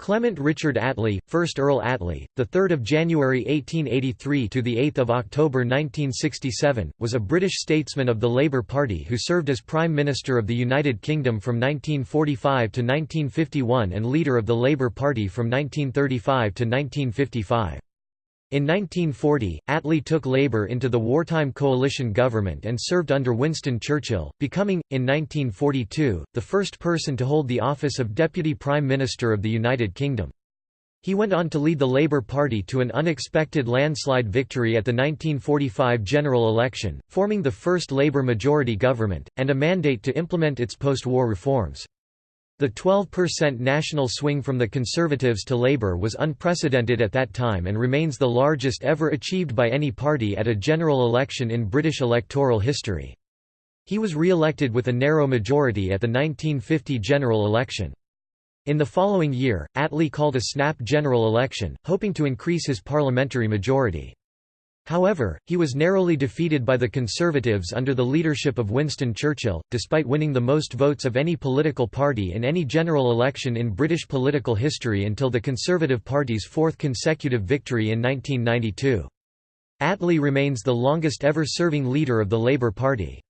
Clement Richard Attlee, 1st Earl Attlee, the 3rd of January 1883 to the 8th of October 1967, was a British statesman of the Labour Party who served as Prime Minister of the United Kingdom from 1945 to 1951 and leader of the Labour Party from 1935 to 1955. In 1940, Attlee took Labour into the wartime coalition government and served under Winston Churchill, becoming, in 1942, the first person to hold the office of Deputy Prime Minister of the United Kingdom. He went on to lead the Labour Party to an unexpected landslide victory at the 1945 general election, forming the first Labour majority government, and a mandate to implement its post-war reforms. The 12% national swing from the Conservatives to Labour was unprecedented at that time and remains the largest ever achieved by any party at a general election in British electoral history. He was re-elected with a narrow majority at the 1950 general election. In the following year, Attlee called a snap general election, hoping to increase his parliamentary majority. However, he was narrowly defeated by the Conservatives under the leadership of Winston Churchill, despite winning the most votes of any political party in any general election in British political history until the Conservative Party's fourth consecutive victory in 1992. Attlee remains the longest ever serving leader of the Labour Party.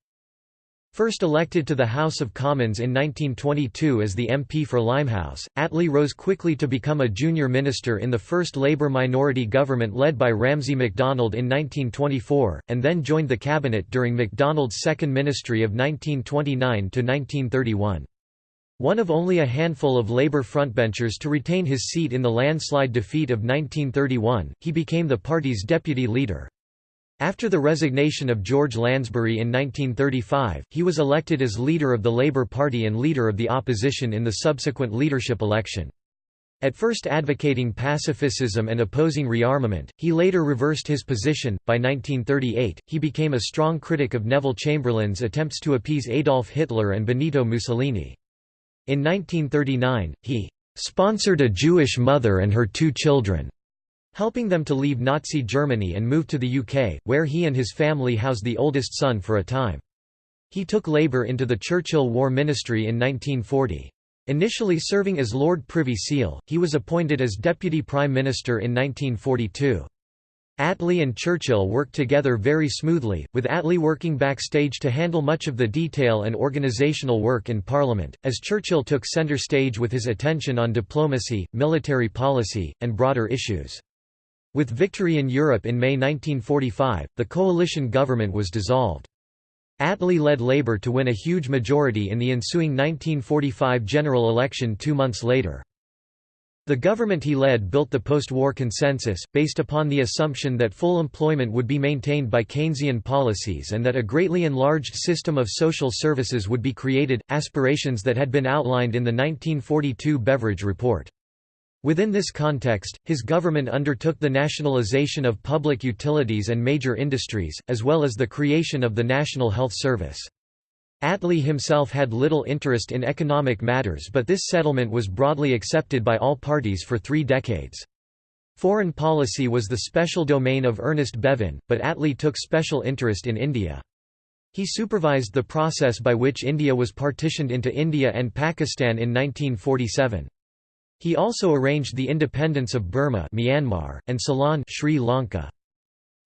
First elected to the House of Commons in 1922 as the MP for Limehouse, Attlee rose quickly to become a junior minister in the first Labour minority government led by Ramsay MacDonald in 1924, and then joined the cabinet during MacDonald's second ministry of 1929–1931. One of only a handful of Labour frontbenchers to retain his seat in the landslide defeat of 1931, he became the party's deputy leader. After the resignation of George Lansbury in 1935, he was elected as leader of the Labour Party and leader of the opposition in the subsequent leadership election. At first advocating pacifism and opposing rearmament, he later reversed his position. By 1938, he became a strong critic of Neville Chamberlain's attempts to appease Adolf Hitler and Benito Mussolini. In 1939, he sponsored a Jewish mother and her two children helping them to leave Nazi Germany and move to the UK, where he and his family housed the oldest son for a time. He took Labour into the Churchill War Ministry in 1940. Initially serving as Lord Privy Seal, he was appointed as Deputy Prime Minister in 1942. Attlee and Churchill worked together very smoothly, with Attlee working backstage to handle much of the detail and organisational work in Parliament, as Churchill took centre stage with his attention on diplomacy, military policy, and broader issues. With victory in Europe in May 1945, the coalition government was dissolved. Attlee led Labour to win a huge majority in the ensuing 1945 general election two months later. The government he led built the post-war consensus, based upon the assumption that full employment would be maintained by Keynesian policies and that a greatly enlarged system of social services would be created, aspirations that had been outlined in the 1942 Beveridge Report. Within this context, his government undertook the nationalization of public utilities and major industries, as well as the creation of the National Health Service. Attlee himself had little interest in economic matters but this settlement was broadly accepted by all parties for three decades. Foreign policy was the special domain of Ernest Bevin, but Attlee took special interest in India. He supervised the process by which India was partitioned into India and Pakistan in 1947. He also arranged the independence of Burma Myanmar, and Ceylon Sri Lanka.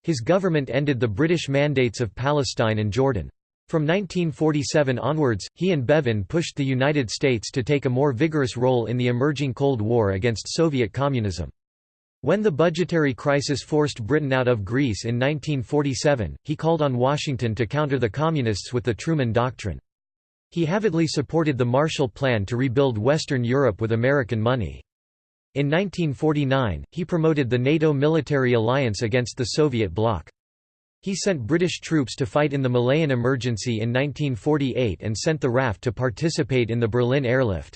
His government ended the British mandates of Palestine and Jordan. From 1947 onwards, he and Bevin pushed the United States to take a more vigorous role in the emerging Cold War against Soviet communism. When the budgetary crisis forced Britain out of Greece in 1947, he called on Washington to counter the Communists with the Truman Doctrine. He avidly supported the Marshall Plan to rebuild Western Europe with American money. In 1949, he promoted the NATO military alliance against the Soviet bloc. He sent British troops to fight in the Malayan Emergency in 1948 and sent the RAF to participate in the Berlin airlift.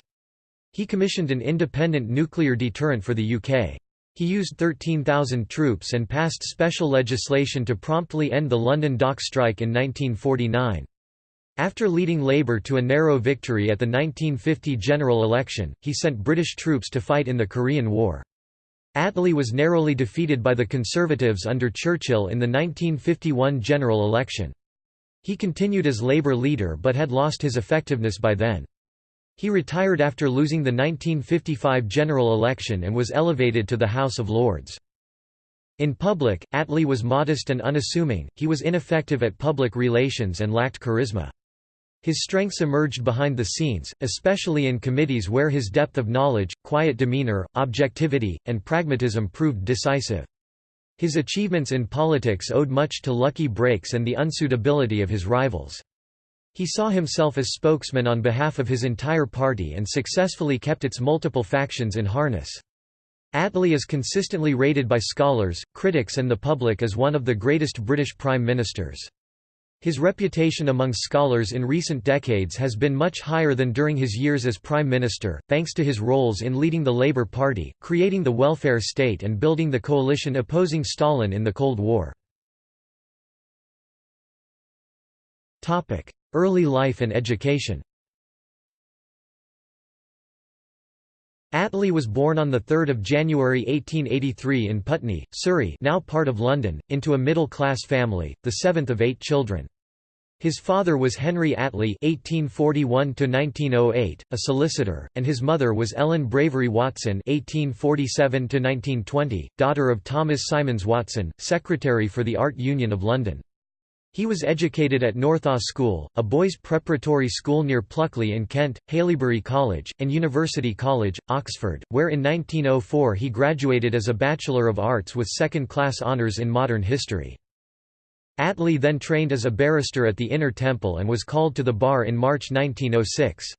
He commissioned an independent nuclear deterrent for the UK. He used 13,000 troops and passed special legislation to promptly end the London dock strike in 1949. After leading Labour to a narrow victory at the 1950 general election, he sent British troops to fight in the Korean War. Attlee was narrowly defeated by the Conservatives under Churchill in the 1951 general election. He continued as Labour leader but had lost his effectiveness by then. He retired after losing the 1955 general election and was elevated to the House of Lords. In public, Attlee was modest and unassuming, he was ineffective at public relations and lacked charisma. His strengths emerged behind the scenes, especially in committees where his depth of knowledge, quiet demeanor, objectivity, and pragmatism proved decisive. His achievements in politics owed much to lucky breaks and the unsuitability of his rivals. He saw himself as spokesman on behalf of his entire party and successfully kept its multiple factions in harness. Attlee is consistently rated by scholars, critics and the public as one of the greatest British prime ministers. His reputation among scholars in recent decades has been much higher than during his years as Prime Minister, thanks to his roles in leading the Labour Party, creating the welfare state and building the coalition opposing Stalin in the Cold War. Early life and education Attlee was born on 3 January 1883 in Putney, Surrey now part of London, into a middle-class family, the seventh of eight children. His father was Henry Attlee (1841–1908), a solicitor, and his mother was Ellen Bravery Watson (1847–1920), daughter of Thomas Symons Watson, secretary for the Art Union of London. He was educated at Northaw School, a boys' preparatory school near Pluckley in Kent, Haileybury College, and University College, Oxford, where in 1904 he graduated as a Bachelor of Arts with second-class honours in modern history. Attlee then trained as a barrister at the Inner Temple and was called to the bar in March 1906.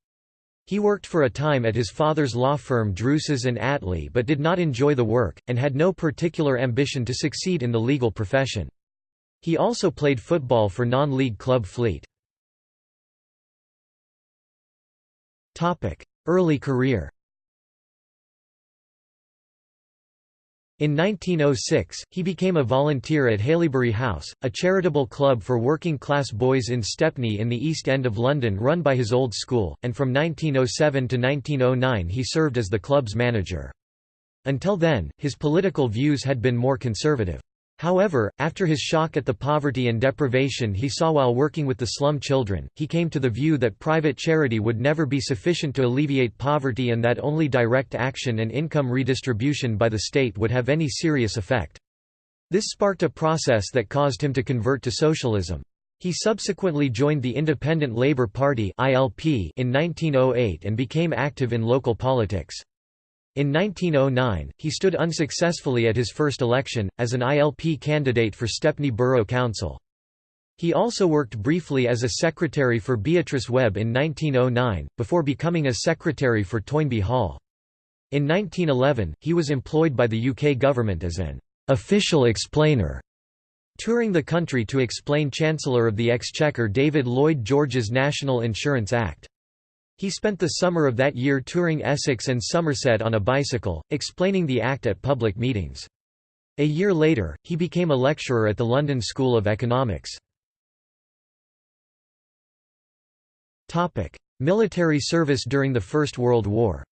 He worked for a time at his father's law firm Druces and Attlee but did not enjoy the work, and had no particular ambition to succeed in the legal profession. He also played football for non-league club Fleet. Early career In 1906, he became a volunteer at Haileybury House, a charitable club for working-class boys in Stepney in the East End of London run by his old school, and from 1907 to 1909 he served as the club's manager. Until then, his political views had been more conservative. However, after his shock at the poverty and deprivation he saw while working with the slum children, he came to the view that private charity would never be sufficient to alleviate poverty and that only direct action and income redistribution by the state would have any serious effect. This sparked a process that caused him to convert to socialism. He subsequently joined the Independent Labour Party in 1908 and became active in local politics. In 1909, he stood unsuccessfully at his first election, as an ILP candidate for Stepney Borough Council. He also worked briefly as a secretary for Beatrice Webb in 1909, before becoming a secretary for Toynbee Hall. In 1911, he was employed by the UK government as an official explainer, touring the country to explain Chancellor of the Exchequer David Lloyd George's National Insurance Act. He spent the summer of that year touring Essex and Somerset on a bicycle, explaining the Act at public meetings. A year later, he became a lecturer at the London School of Economics. Military service during the First World War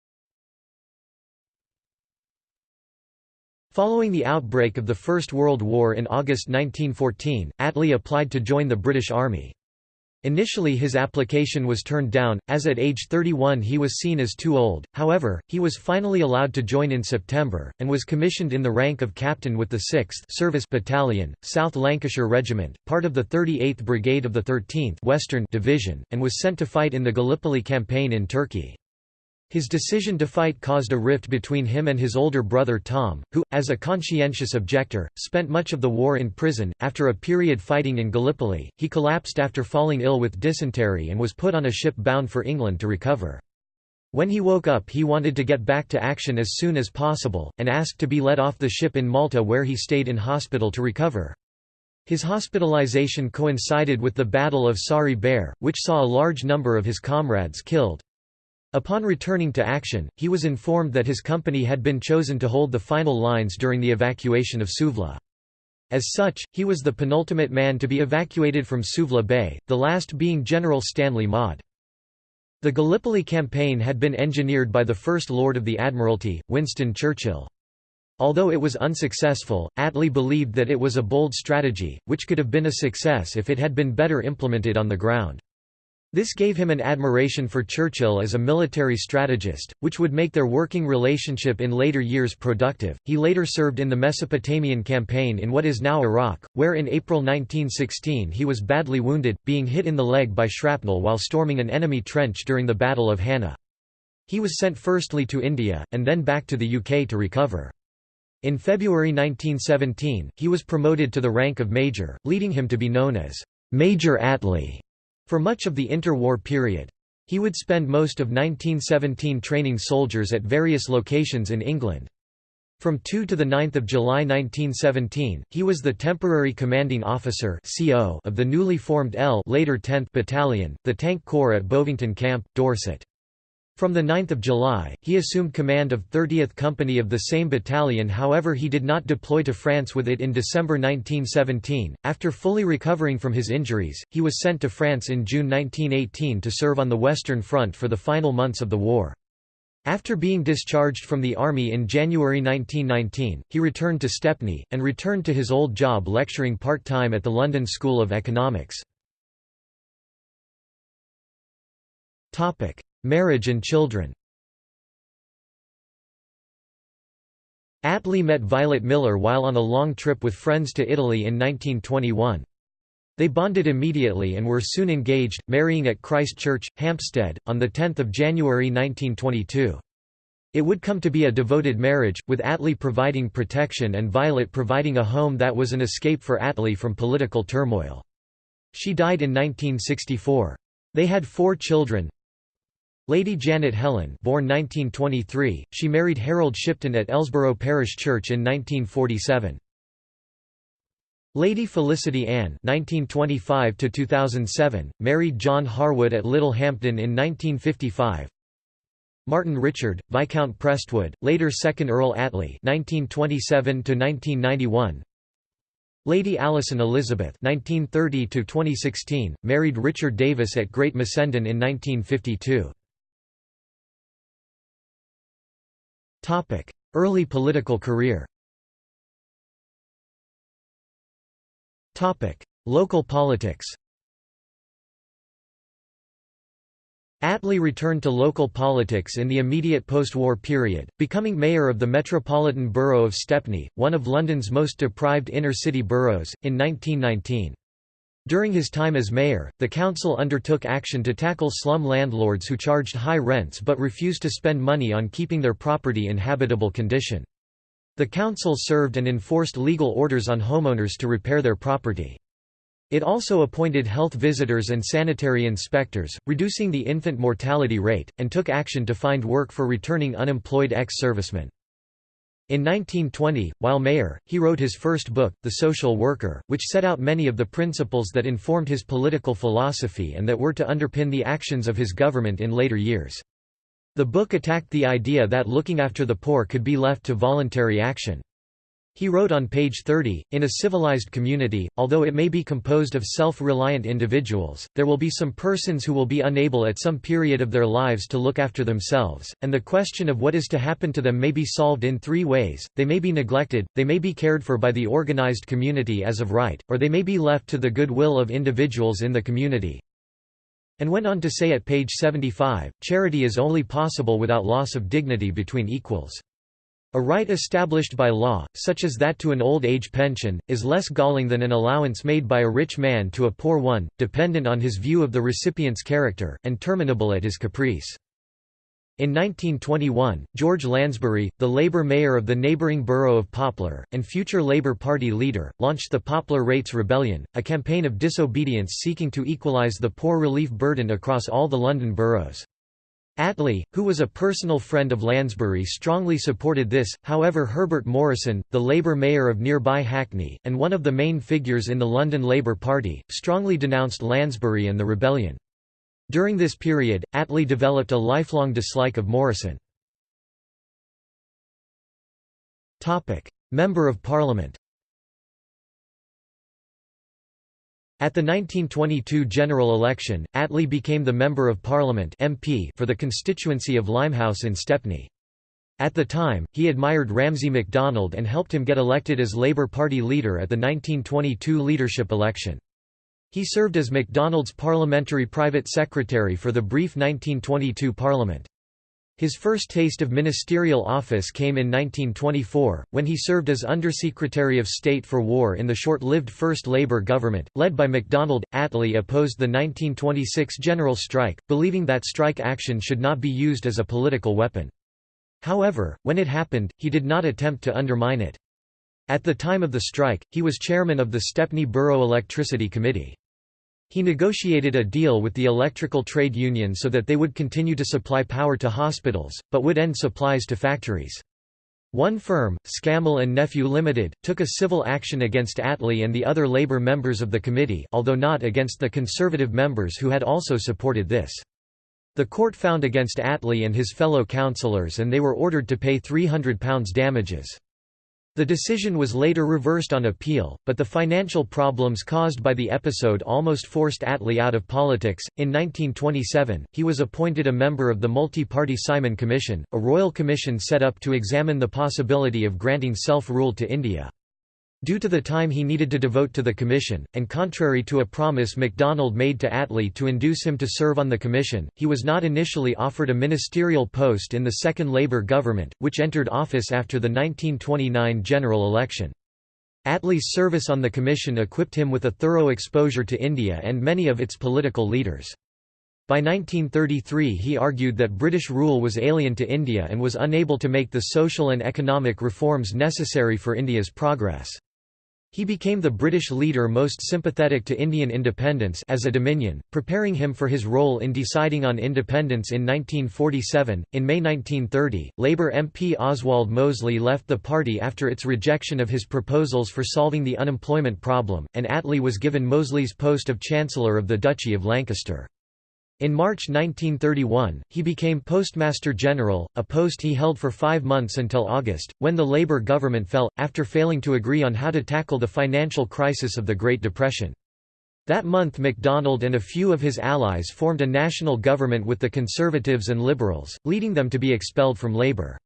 Following the outbreak of the First World War in August 1914, Attlee applied to join the British Army. Initially his application was turned down, as at age 31 he was seen as too old, however, he was finally allowed to join in September, and was commissioned in the rank of captain with the 6th Service Battalion, South Lancashire Regiment, part of the 38th Brigade of the 13th Western Division, and was sent to fight in the Gallipoli campaign in Turkey. His decision to fight caused a rift between him and his older brother Tom, who, as a conscientious objector, spent much of the war in prison. After a period fighting in Gallipoli, he collapsed after falling ill with dysentery and was put on a ship bound for England to recover. When he woke up he wanted to get back to action as soon as possible, and asked to be let off the ship in Malta where he stayed in hospital to recover. His hospitalization coincided with the Battle of Sari Bair, which saw a large number of his comrades killed. Upon returning to action, he was informed that his company had been chosen to hold the final lines during the evacuation of Suvla. As such, he was the penultimate man to be evacuated from Suvla Bay, the last being General Stanley Maude. The Gallipoli campaign had been engineered by the First Lord of the Admiralty, Winston Churchill. Although it was unsuccessful, Attlee believed that it was a bold strategy, which could have been a success if it had been better implemented on the ground. This gave him an admiration for Churchill as a military strategist, which would make their working relationship in later years productive. He later served in the Mesopotamian campaign in what is now Iraq, where in April 1916 he was badly wounded, being hit in the leg by shrapnel while storming an enemy trench during the Battle of Hanna. He was sent firstly to India, and then back to the UK to recover. In February 1917, he was promoted to the rank of major, leading him to be known as Major Attlee. For much of the interwar period. He would spend most of 1917 training soldiers at various locations in England. From 2 to 9 July 1917, he was the temporary commanding officer of the newly formed L later 10th Battalion, the Tank Corps at Bovington Camp, Dorset. From 9 July, he assumed command of 30th Company of the same battalion however he did not deploy to France with it in December 1917. After fully recovering from his injuries, he was sent to France in June 1918 to serve on the Western Front for the final months of the war. After being discharged from the army in January 1919, he returned to Stepney, and returned to his old job lecturing part-time at the London School of Economics. Marriage and children Attlee met Violet Miller while on a long trip with friends to Italy in 1921. They bonded immediately and were soon engaged, marrying at Christ Church, Hampstead, on 10 January 1922. It would come to be a devoted marriage, with Attlee providing protection and Violet providing a home that was an escape for Attlee from political turmoil. She died in 1964. They had four children, Lady Janet Helen born 1923, she married Harold Shipton at Ellesborough Parish Church in 1947. Lady Felicity Ann (1925–2007) married John Harwood at Littlehampton in 1955. Martin Richard, Viscount Prestwood, later 2nd Earl Attlee (1927–1991). Lady Alison Elizabeth (1930–2016) married Richard Davis at Great Missenden in 1952. Early political career. Local politics. Attlee returned to local politics in the immediate post-war period, becoming mayor of the Metropolitan Borough of Stepney, one of London's most deprived inner-city boroughs, in 1919. During his time as mayor, the council undertook action to tackle slum landlords who charged high rents but refused to spend money on keeping their property in habitable condition. The council served and enforced legal orders on homeowners to repair their property. It also appointed health visitors and sanitary inspectors, reducing the infant mortality rate, and took action to find work for returning unemployed ex-servicemen. In 1920, while mayor, he wrote his first book, The Social Worker, which set out many of the principles that informed his political philosophy and that were to underpin the actions of his government in later years. The book attacked the idea that looking after the poor could be left to voluntary action. He wrote on page 30, In a civilized community, although it may be composed of self-reliant individuals, there will be some persons who will be unable at some period of their lives to look after themselves, and the question of what is to happen to them may be solved in three ways, they may be neglected, they may be cared for by the organized community as of right, or they may be left to the goodwill of individuals in the community. And went on to say at page 75, charity is only possible without loss of dignity between equals. A right established by law, such as that to an old age pension, is less galling than an allowance made by a rich man to a poor one, dependent on his view of the recipient's character, and terminable at his caprice. In 1921, George Lansbury, the Labour mayor of the neighbouring borough of Poplar, and future Labour Party leader, launched the Poplar Rates Rebellion, a campaign of disobedience seeking to equalise the poor relief burden across all the London boroughs. Attlee, who was a personal friend of Lansbury strongly supported this, however Herbert Morrison, the Labour mayor of nearby Hackney, and one of the main figures in the London Labour Party, strongly denounced Lansbury and the rebellion. During this period, Attlee developed a lifelong dislike of Morrison. Member of Parliament At the 1922 general election, Attlee became the Member of Parliament MP for the constituency of Limehouse in Stepney. At the time, he admired Ramsay MacDonald and helped him get elected as Labour Party leader at the 1922 leadership election. He served as MacDonald's parliamentary private secretary for the brief 1922 Parliament. His first taste of ministerial office came in 1924, when he served as Undersecretary of State for War in the short-lived First Labour government, led by MacDonald. Attlee opposed the 1926 general strike, believing that strike action should not be used as a political weapon. However, when it happened, he did not attempt to undermine it. At the time of the strike, he was chairman of the Stepney Borough Electricity Committee. He negotiated a deal with the electrical trade union so that they would continue to supply power to hospitals, but would end supplies to factories. One firm, Scammell and Nephew Limited, took a civil action against Attlee and the other Labour members of the committee although not against the Conservative members who had also supported this. The court found against Attlee and his fellow councillors and they were ordered to pay £300 damages. The decision was later reversed on appeal, but the financial problems caused by the episode almost forced Attlee out of politics. In 1927, he was appointed a member of the multi party Simon Commission, a royal commission set up to examine the possibility of granting self rule to India. Due to the time he needed to devote to the commission, and contrary to a promise MacDonald made to Attlee to induce him to serve on the commission, he was not initially offered a ministerial post in the second Labour government, which entered office after the 1929 general election. Attlee's service on the commission equipped him with a thorough exposure to India and many of its political leaders. By 1933 he argued that British rule was alien to India and was unable to make the social and economic reforms necessary for India's progress. He became the British leader most sympathetic to Indian independence as a dominion, preparing him for his role in deciding on independence in 1947. In May 1930, Labour MP Oswald Mosley left the party after its rejection of his proposals for solving the unemployment problem, and Attlee was given Mosley's post of Chancellor of the Duchy of Lancaster. In March 1931, he became Postmaster General, a post he held for five months until August, when the Labour government fell, after failing to agree on how to tackle the financial crisis of the Great Depression. That month MacDonald and a few of his allies formed a national government with the Conservatives and Liberals, leading them to be expelled from Labour.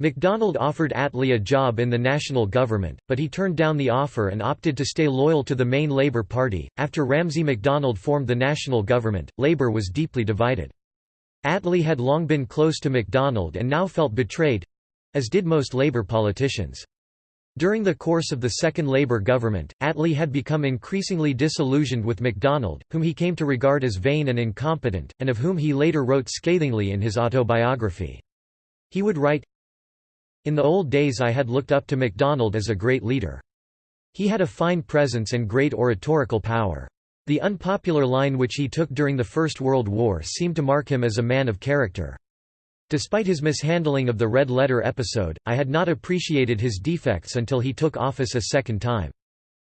MacDonald offered Attlee a job in the national government, but he turned down the offer and opted to stay loyal to the main Labour Party. After Ramsay MacDonald formed the national government, Labour was deeply divided. Attlee had long been close to MacDonald and now felt betrayed as did most Labour politicians. During the course of the second Labour government, Attlee had become increasingly disillusioned with MacDonald, whom he came to regard as vain and incompetent, and of whom he later wrote scathingly in his autobiography. He would write, in the old days I had looked up to MacDonald as a great leader. He had a fine presence and great oratorical power. The unpopular line which he took during the First World War seemed to mark him as a man of character. Despite his mishandling of the Red Letter episode, I had not appreciated his defects until he took office a second time.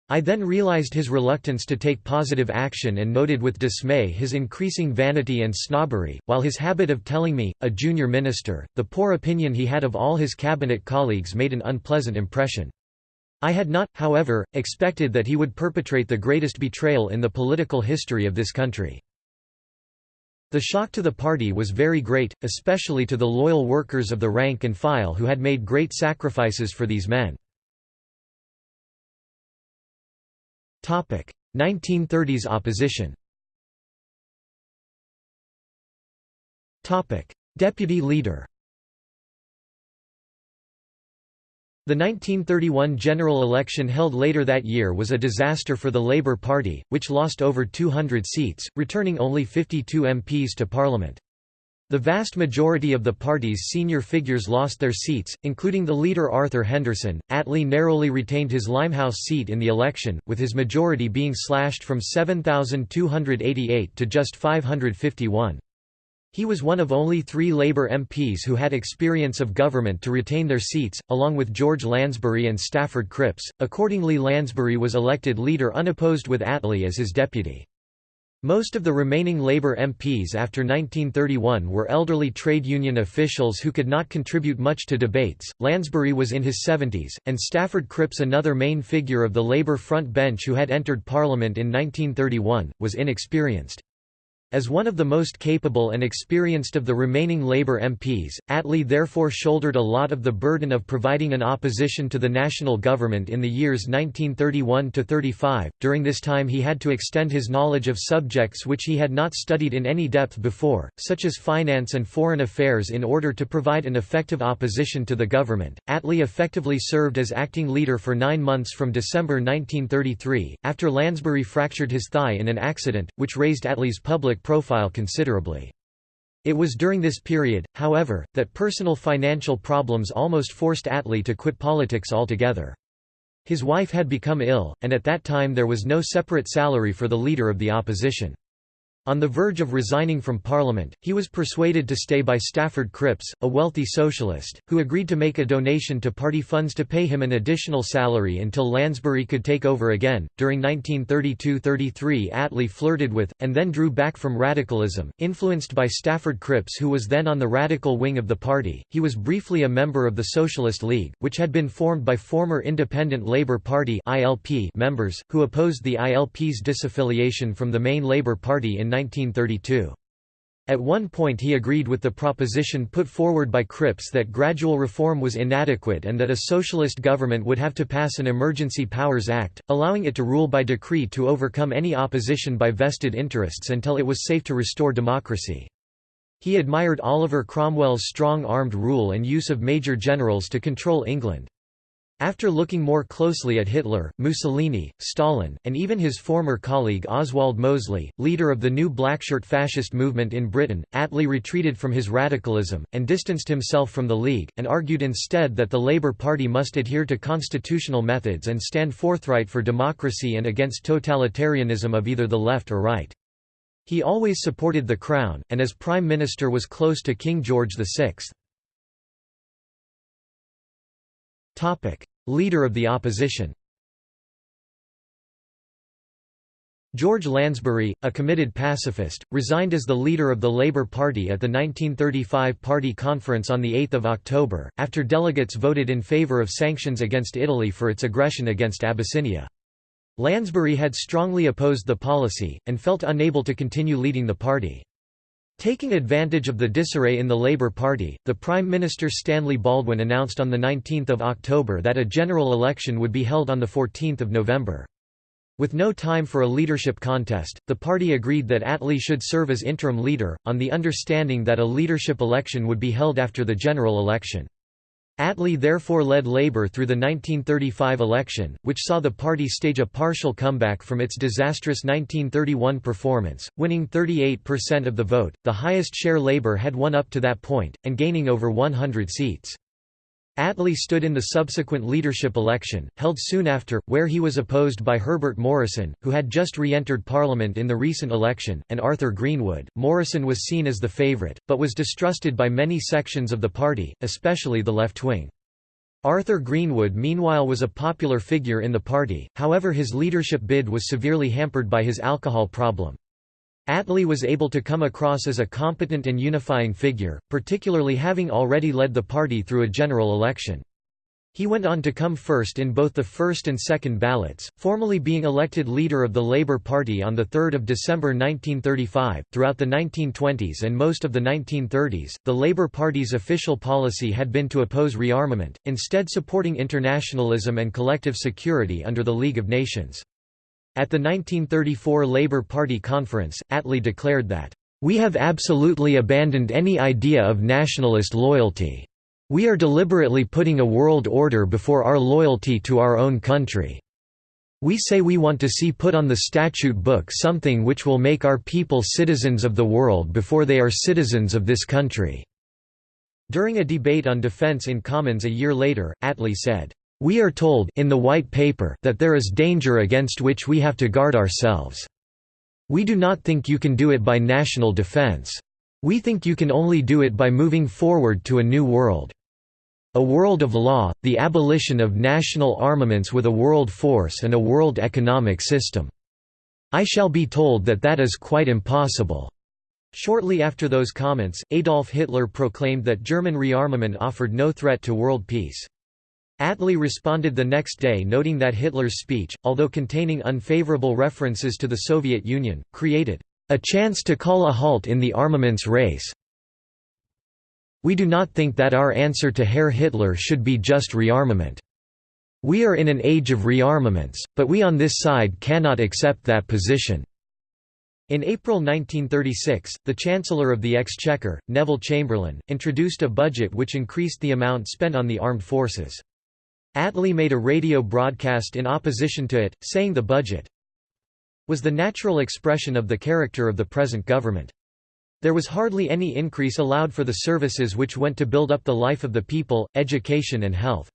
I then realized his reluctance to take positive action and noted with dismay his increasing vanity and snobbery, while his habit of telling me, a junior minister, the poor opinion he had of all his cabinet colleagues made an unpleasant impression. I had not, however, expected that he would perpetrate the greatest betrayal in the political history of this country. The shock to the party was very great, especially to the loyal workers of the rank and file who had made great sacrifices for these men. 1930s opposition. Deputy leader. The 1931 general election held later that year was a disaster for the Labour Party, which lost over 200 seats, returning only 52 MPs to Parliament. The vast majority of the party's senior figures lost their seats, including the leader Arthur Henderson. Attlee narrowly retained his Limehouse seat in the election, with his majority being slashed from 7,288 to just 551. He was one of only three Labour MPs who had experience of government to retain their seats, along with George Lansbury and Stafford Cripps. Accordingly, Lansbury was elected leader unopposed with Attlee as his deputy. Most of the remaining Labour MPs after 1931 were elderly trade union officials who could not contribute much to debates. Lansbury was in his 70s, and Stafford Cripps, another main figure of the Labour front bench who had entered Parliament in 1931, was inexperienced. As one of the most capable and experienced of the remaining Labour MPs, Attlee therefore shouldered a lot of the burden of providing an opposition to the national government in the years 1931–35. During this time he had to extend his knowledge of subjects which he had not studied in any depth before, such as finance and foreign affairs in order to provide an effective opposition to the government. Attlee effectively served as acting leader for nine months from December 1933, after Lansbury fractured his thigh in an accident, which raised Attlee's public profile considerably. It was during this period, however, that personal financial problems almost forced Attlee to quit politics altogether. His wife had become ill, and at that time there was no separate salary for the leader of the opposition. On the verge of resigning from Parliament, he was persuaded to stay by Stafford Cripps, a wealthy socialist, who agreed to make a donation to party funds to pay him an additional salary until Lansbury could take over again. During 1932–33, Attlee flirted with, and then drew back from radicalism, influenced by Stafford Cripps, who was then on the radical wing of the party. He was briefly a member of the Socialist League, which had been formed by former Independent Labour Party members, who opposed the ILP's disaffiliation from the main Labour Party in 1932. At one point he agreed with the proposition put forward by Cripps that gradual reform was inadequate and that a socialist government would have to pass an Emergency Powers Act, allowing it to rule by decree to overcome any opposition by vested interests until it was safe to restore democracy. He admired Oliver Cromwell's strong-armed rule and use of major generals to control England. After looking more closely at Hitler, Mussolini, Stalin, and even his former colleague Oswald Mosley, leader of the new Blackshirt fascist movement in Britain, Attlee retreated from his radicalism, and distanced himself from the League, and argued instead that the Labour Party must adhere to constitutional methods and stand forthright for democracy and against totalitarianism of either the left or right. He always supported the Crown, and as Prime Minister was close to King George VI. Leader of the opposition George Lansbury, a committed pacifist, resigned as the leader of the Labour Party at the 1935 Party Conference on 8 October, after delegates voted in favour of sanctions against Italy for its aggression against Abyssinia. Lansbury had strongly opposed the policy, and felt unable to continue leading the party. Taking advantage of the disarray in the Labour Party, the Prime Minister Stanley Baldwin announced on 19 October that a general election would be held on 14 November. With no time for a leadership contest, the party agreed that Attlee should serve as interim leader, on the understanding that a leadership election would be held after the general election. Attlee therefore led Labour through the 1935 election, which saw the party stage a partial comeback from its disastrous 1931 performance, winning 38% of the vote, the highest share Labour had won up to that point, and gaining over 100 seats. Attlee stood in the subsequent leadership election, held soon after, where he was opposed by Herbert Morrison, who had just re-entered Parliament in the recent election, and Arthur Greenwood. Morrison was seen as the favourite, but was distrusted by many sections of the party, especially the left wing. Arthur Greenwood meanwhile was a popular figure in the party, however his leadership bid was severely hampered by his alcohol problem. Attlee was able to come across as a competent and unifying figure, particularly having already led the party through a general election. He went on to come first in both the first and second ballots, formally being elected leader of the Labour Party on 3 December 1935. Throughout the 1920s and most of the 1930s, the Labour Party's official policy had been to oppose rearmament, instead supporting internationalism and collective security under the League of Nations. At the 1934 Labour Party conference, Attlee declared that, "...we have absolutely abandoned any idea of nationalist loyalty. We are deliberately putting a world order before our loyalty to our own country. We say we want to see put on the statute book something which will make our people citizens of the world before they are citizens of this country." During a debate on defence in Commons a year later, Attlee said, we are told in the White Paper that there is danger against which we have to guard ourselves. We do not think you can do it by national defense. We think you can only do it by moving forward to a new world. A world of law, the abolition of national armaments with a world force and a world economic system. I shall be told that that is quite impossible." Shortly after those comments, Adolf Hitler proclaimed that German rearmament offered no threat to world peace. Attlee responded the next day noting that Hitler's speech, although containing unfavorable references to the Soviet Union, created a chance to call a halt in the armaments race. We do not think that our answer to Herr Hitler should be just rearmament. We are in an age of rearmaments, but we on this side cannot accept that position. In April 1936, the Chancellor of the Exchequer, Neville Chamberlain, introduced a budget which increased the amount spent on the armed forces. Attlee made a radio broadcast in opposition to it, saying the budget was the natural expression of the character of the present government. There was hardly any increase allowed for the services which went to build up the life of the people, education and health.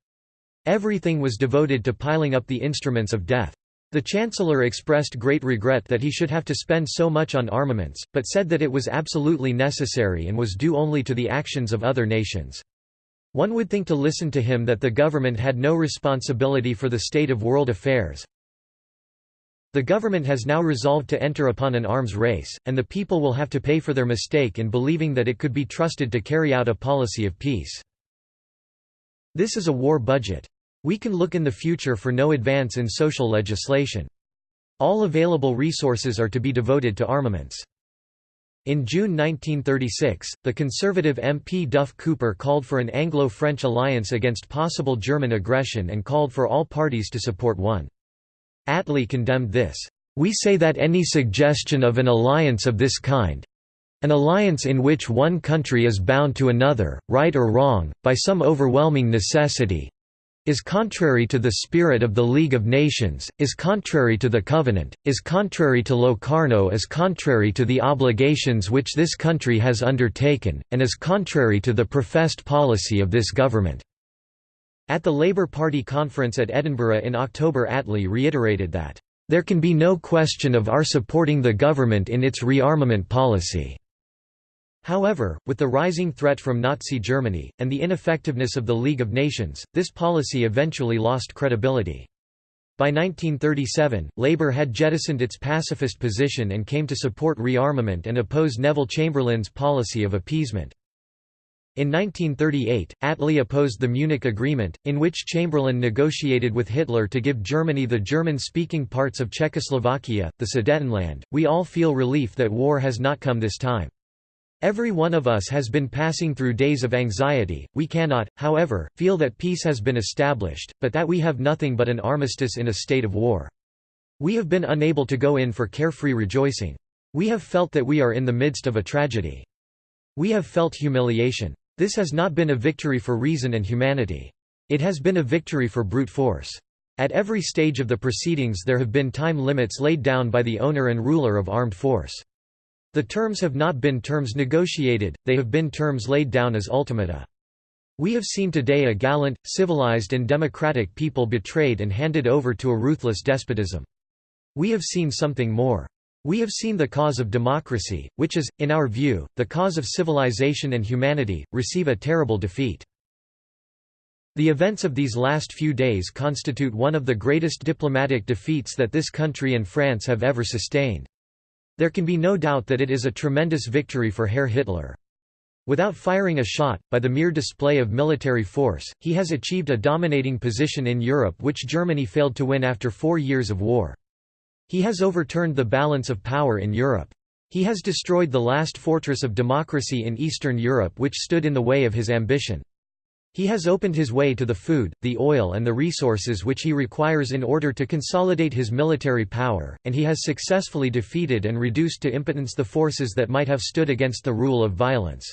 Everything was devoted to piling up the instruments of death. The Chancellor expressed great regret that he should have to spend so much on armaments, but said that it was absolutely necessary and was due only to the actions of other nations. One would think to listen to him that the government had no responsibility for the state of world affairs. The government has now resolved to enter upon an arms race, and the people will have to pay for their mistake in believing that it could be trusted to carry out a policy of peace. This is a war budget. We can look in the future for no advance in social legislation. All available resources are to be devoted to armaments. In June 1936, the Conservative MP Duff Cooper called for an Anglo-French alliance against possible German aggression and called for all parties to support one. Attlee condemned this. We say that any suggestion of an alliance of this kind, an alliance in which one country is bound to another, right or wrong, by some overwhelming necessity, is contrary to the spirit of the League of Nations, is contrary to the Covenant, is contrary to Locarno is contrary to the obligations which this country has undertaken, and is contrary to the professed policy of this government." At the Labour Party conference at Edinburgh in October Attlee reiterated that, "...there can be no question of our supporting the government in its rearmament policy." However, with the rising threat from Nazi Germany, and the ineffectiveness of the League of Nations, this policy eventually lost credibility. By 1937, Labour had jettisoned its pacifist position and came to support rearmament and oppose Neville Chamberlain's policy of appeasement. In 1938, Attlee opposed the Munich Agreement, in which Chamberlain negotiated with Hitler to give Germany the German-speaking parts of Czechoslovakia, the Sudetenland. We all feel relief that war has not come this time. Every one of us has been passing through days of anxiety, we cannot, however, feel that peace has been established, but that we have nothing but an armistice in a state of war. We have been unable to go in for carefree rejoicing. We have felt that we are in the midst of a tragedy. We have felt humiliation. This has not been a victory for reason and humanity. It has been a victory for brute force. At every stage of the proceedings there have been time limits laid down by the owner and ruler of armed force. The terms have not been terms negotiated, they have been terms laid down as ultimata. We have seen today a gallant, civilized and democratic people betrayed and handed over to a ruthless despotism. We have seen something more. We have seen the cause of democracy, which is, in our view, the cause of civilization and humanity, receive a terrible defeat. The events of these last few days constitute one of the greatest diplomatic defeats that this country and France have ever sustained. There can be no doubt that it is a tremendous victory for Herr Hitler. Without firing a shot, by the mere display of military force, he has achieved a dominating position in Europe which Germany failed to win after four years of war. He has overturned the balance of power in Europe. He has destroyed the last fortress of democracy in Eastern Europe which stood in the way of his ambition. He has opened his way to the food, the oil and the resources which he requires in order to consolidate his military power, and he has successfully defeated and reduced to impotence the forces that might have stood against the rule of violence.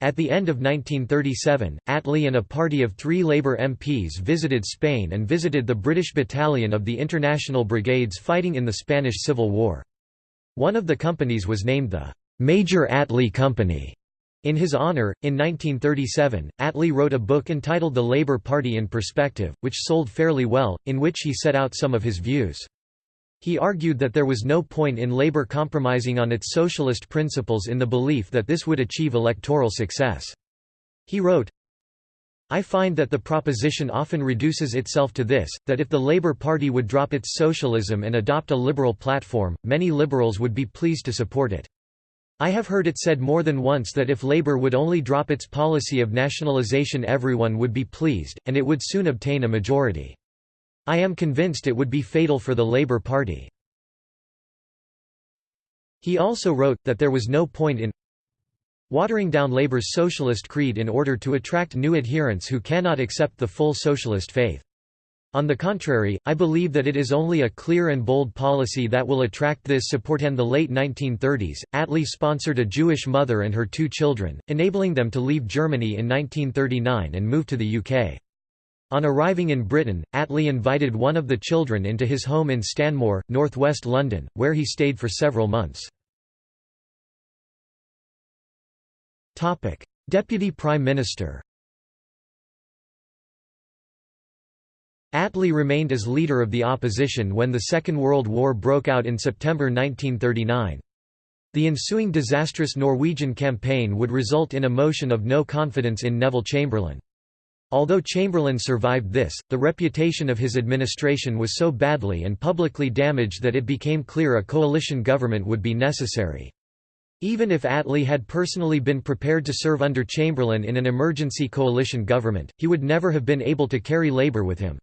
At the end of 1937, Attlee and a party of three Labour MPs visited Spain and visited the British battalion of the International Brigades fighting in the Spanish Civil War. One of the companies was named the Major Attlee Company. In his honor, in 1937, Attlee wrote a book entitled The Labour Party in Perspective, which sold fairly well, in which he set out some of his views. He argued that there was no point in Labour compromising on its socialist principles in the belief that this would achieve electoral success. He wrote, I find that the proposition often reduces itself to this, that if the Labour Party would drop its socialism and adopt a liberal platform, many liberals would be pleased to support it. I have heard it said more than once that if Labour would only drop its policy of nationalisation everyone would be pleased, and it would soon obtain a majority. I am convinced it would be fatal for the Labour Party. He also wrote, that there was no point in watering down Labour's socialist creed in order to attract new adherents who cannot accept the full socialist faith. On the contrary, I believe that it is only a clear and bold policy that will attract this support. In the late 1930s, Attlee sponsored a Jewish mother and her two children, enabling them to leave Germany in 1939 and move to the UK. On arriving in Britain, Attlee invited one of the children into his home in Stanmore, northwest London, where he stayed for several months. Deputy Prime Minister Attlee remained as leader of the opposition when the Second World War broke out in September 1939. The ensuing disastrous Norwegian campaign would result in a motion of no confidence in Neville Chamberlain. Although Chamberlain survived this, the reputation of his administration was so badly and publicly damaged that it became clear a coalition government would be necessary. Even if Attlee had personally been prepared to serve under Chamberlain in an emergency coalition government, he would never have been able to carry Labour with him.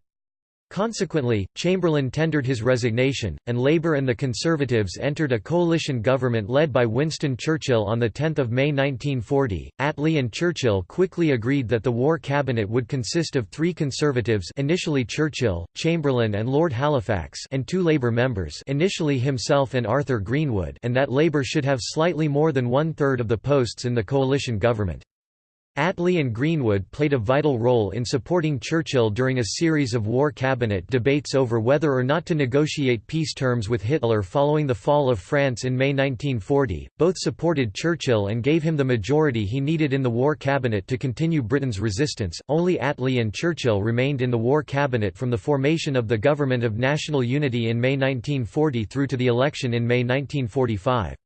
Consequently, Chamberlain tendered his resignation, and Labour and the Conservatives entered a coalition government led by Winston Churchill on 10 May 1940. Attlee and Churchill quickly agreed that the war cabinet would consist of three Conservatives initially Churchill, Chamberlain and Lord Halifax and two Labour members initially himself and Arthur Greenwood and that Labour should have slightly more than one-third of the posts in the coalition government. Attlee and Greenwood played a vital role in supporting Churchill during a series of war cabinet debates over whether or not to negotiate peace terms with Hitler following the fall of France in May 1940. Both supported Churchill and gave him the majority he needed in the war cabinet to continue Britain's resistance. Only Attlee and Churchill remained in the war cabinet from the formation of the Government of National Unity in May 1940 through to the election in May 1945.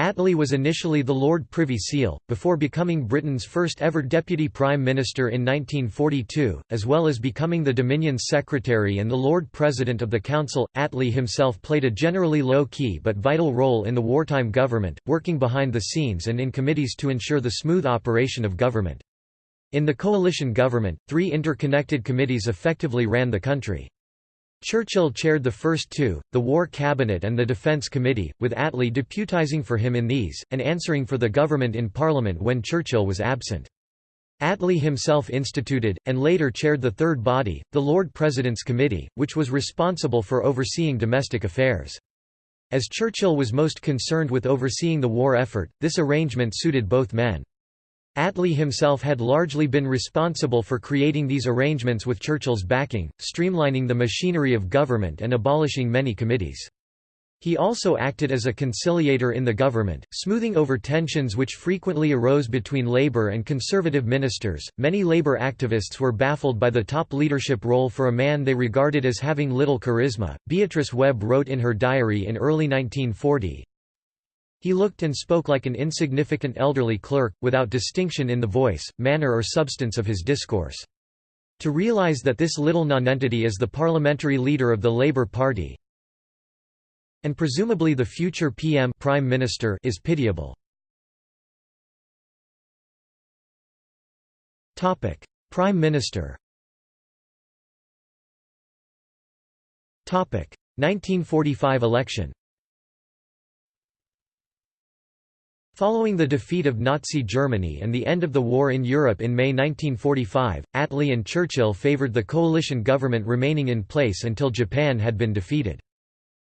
Attlee was initially the Lord Privy Seal, before becoming Britain's first ever Deputy Prime Minister in 1942, as well as becoming the Dominion's Secretary and the Lord President of the Council. Attlee himself played a generally low-key but vital role in the wartime government, working behind the scenes and in committees to ensure the smooth operation of government. In the coalition government, three interconnected committees effectively ran the country. Churchill chaired the first two, the War Cabinet and the Defence Committee, with Attlee deputising for him in these, and answering for the government in Parliament when Churchill was absent. Attlee himself instituted, and later chaired the third body, the Lord President's Committee, which was responsible for overseeing domestic affairs. As Churchill was most concerned with overseeing the war effort, this arrangement suited both men. Attlee himself had largely been responsible for creating these arrangements with Churchill's backing, streamlining the machinery of government and abolishing many committees. He also acted as a conciliator in the government, smoothing over tensions which frequently arose between Labour and Conservative ministers. Many Labour activists were baffled by the top leadership role for a man they regarded as having little charisma. Beatrice Webb wrote in her diary in early 1940 he looked and spoke like an insignificant elderly clerk, without distinction in the voice, manner or substance of his discourse. To realize that this little nonentity is the parliamentary leader of the Labour Party and presumably the future PM Prime Minister is pitiable. Prime Minister 1945 election Following the defeat of Nazi Germany and the end of the war in Europe in May 1945, Attlee and Churchill favoured the coalition government remaining in place until Japan had been defeated.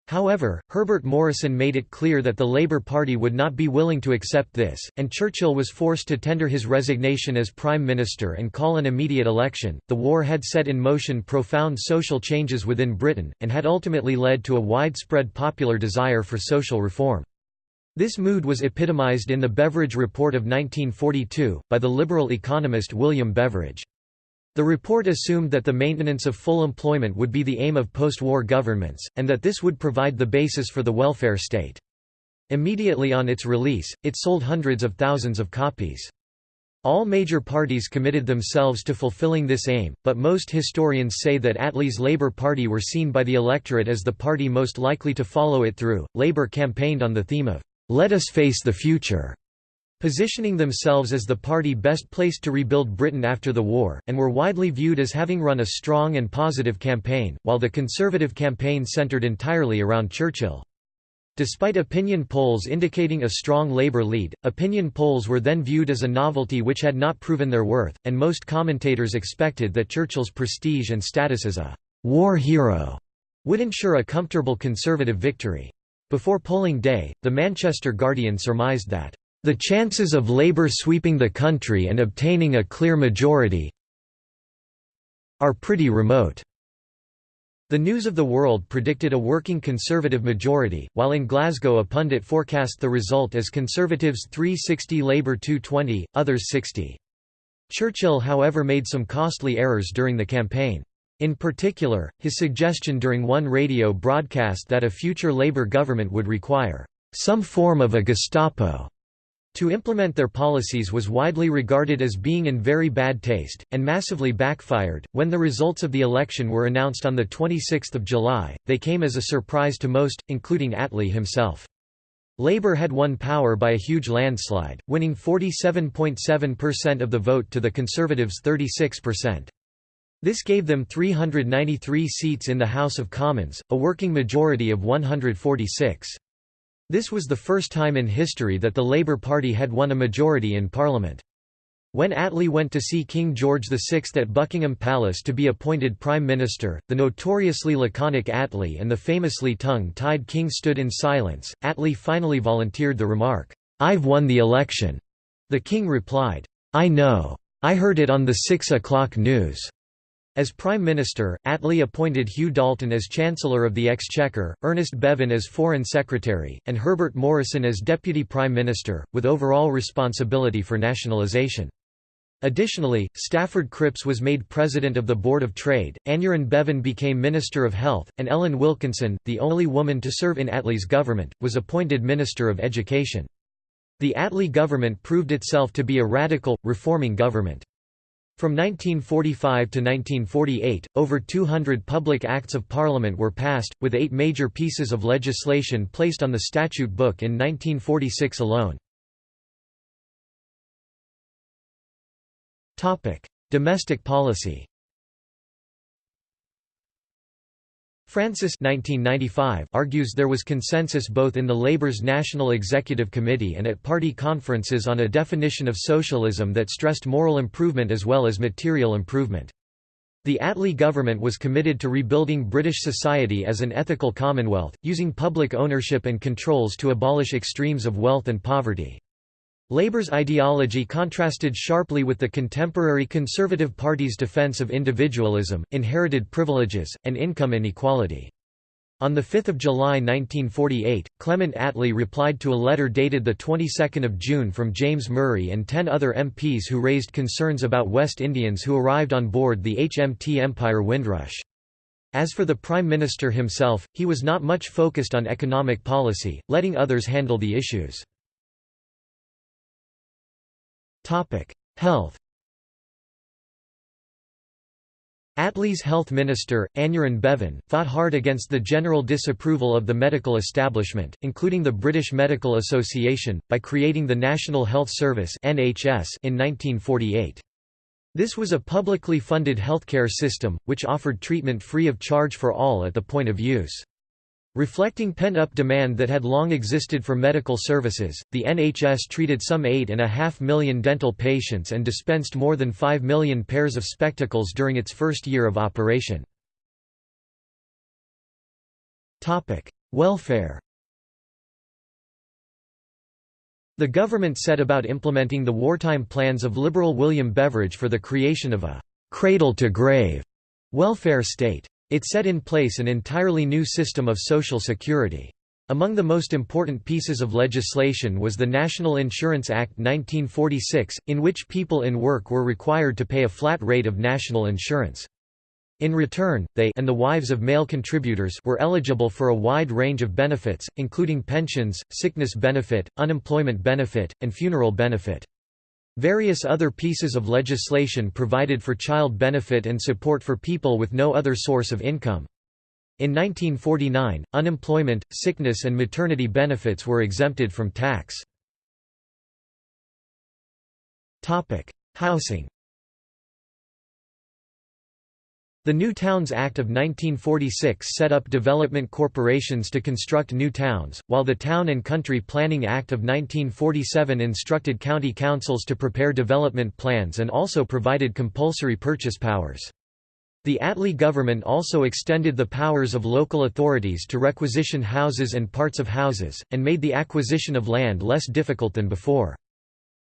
However, Herbert Morrison made it clear that the Labour Party would not be willing to accept this, and Churchill was forced to tender his resignation as Prime Minister and call an immediate election. The war had set in motion profound social changes within Britain, and had ultimately led to a widespread popular desire for social reform. This mood was epitomized in the Beveridge Report of 1942, by the liberal economist William Beveridge. The report assumed that the maintenance of full employment would be the aim of post-war governments, and that this would provide the basis for the welfare state. Immediately on its release, it sold hundreds of thousands of copies. All major parties committed themselves to fulfilling this aim, but most historians say that Attlee's Labour Party were seen by the electorate as the party most likely to follow it through. Labour campaigned on the theme of "'Let us face the future' positioning themselves as the party best placed to rebuild Britain after the war, and were widely viewed as having run a strong and positive campaign, while the Conservative campaign centred entirely around Churchill. Despite opinion polls indicating a strong Labour lead, opinion polls were then viewed as a novelty which had not proven their worth, and most commentators expected that Churchill's prestige and status as a «war hero» would ensure a comfortable Conservative victory. Before polling day, the Manchester Guardian surmised that «the chances of Labour sweeping the country and obtaining a clear majority are pretty remote». The News of the World predicted a working Conservative majority, while in Glasgow a pundit forecast the result as Conservatives 360 Labour 220, others 60. Churchill however made some costly errors during the campaign. In particular, his suggestion during one radio broadcast that a future Labour government would require some form of a Gestapo to implement their policies was widely regarded as being in very bad taste, and massively backfired. When the results of the election were announced on 26 July, they came as a surprise to most, including Attlee himself. Labour had won power by a huge landslide, winning 47.7% of the vote to the Conservatives' 36%. This gave them 393 seats in the House of Commons, a working majority of 146. This was the first time in history that the Labour Party had won a majority in Parliament. When Attlee went to see King George VI at Buckingham Palace to be appointed Prime Minister, the notoriously laconic Attlee and the famously tongue-tied King stood in silence. Attlee finally volunteered the remark, "'I've won the election'." The King replied, "'I know. I heard it on the six o'clock news.'" As Prime Minister, Attlee appointed Hugh Dalton as Chancellor of the Exchequer, Ernest Bevin as Foreign Secretary, and Herbert Morrison as Deputy Prime Minister, with overall responsibility for nationalisation. Additionally, Stafford Cripps was made President of the Board of Trade, Aneurin Bevan became Minister of Health, and Ellen Wilkinson, the only woman to serve in Attlee's government, was appointed Minister of Education. The Attlee government proved itself to be a radical, reforming government. From 1945 to 1948, over 200 public acts of parliament were passed, with eight major pieces of legislation placed on the statute book in 1946 alone. Domestic policy Francis 1995 argues there was consensus both in the Labour's National Executive Committee and at party conferences on a definition of socialism that stressed moral improvement as well as material improvement. The Attlee government was committed to rebuilding British society as an ethical commonwealth, using public ownership and controls to abolish extremes of wealth and poverty. Labour's ideology contrasted sharply with the contemporary Conservative Party's defence of individualism, inherited privileges, and income inequality. On 5 July 1948, Clement Attlee replied to a letter dated 22 June from James Murray and ten other MPs who raised concerns about West Indians who arrived on board the HMT Empire Windrush. As for the Prime Minister himself, he was not much focused on economic policy, letting others handle the issues. Topic: Health. Attlee's health minister, Aneurin Bevan, fought hard against the general disapproval of the medical establishment, including the British Medical Association, by creating the National Health Service in 1948. This was a publicly funded healthcare system, which offered treatment free of charge for all at the point of use. Reflecting pent-up demand that had long existed for medical services, the NHS treated some 8.5 million dental patients and dispensed more than 5 million pairs of spectacles during its first year of operation. Welfare The government set about implementing the wartime plans of Liberal William Beveridge for the creation of a «cradle-to-grave» welfare state. It set in place an entirely new system of social security. Among the most important pieces of legislation was the National Insurance Act 1946, in which people in work were required to pay a flat rate of national insurance. In return, they and the wives of male contributors were eligible for a wide range of benefits, including pensions, sickness benefit, unemployment benefit, and funeral benefit. Various other pieces of legislation provided for child benefit and support for people with no other source of income. In 1949, unemployment, sickness and maternity benefits were exempted from tax. Housing The New Towns Act of 1946 set up development corporations to construct new towns, while the Town and Country Planning Act of 1947 instructed county councils to prepare development plans and also provided compulsory purchase powers. The Attlee government also extended the powers of local authorities to requisition houses and parts of houses, and made the acquisition of land less difficult than before.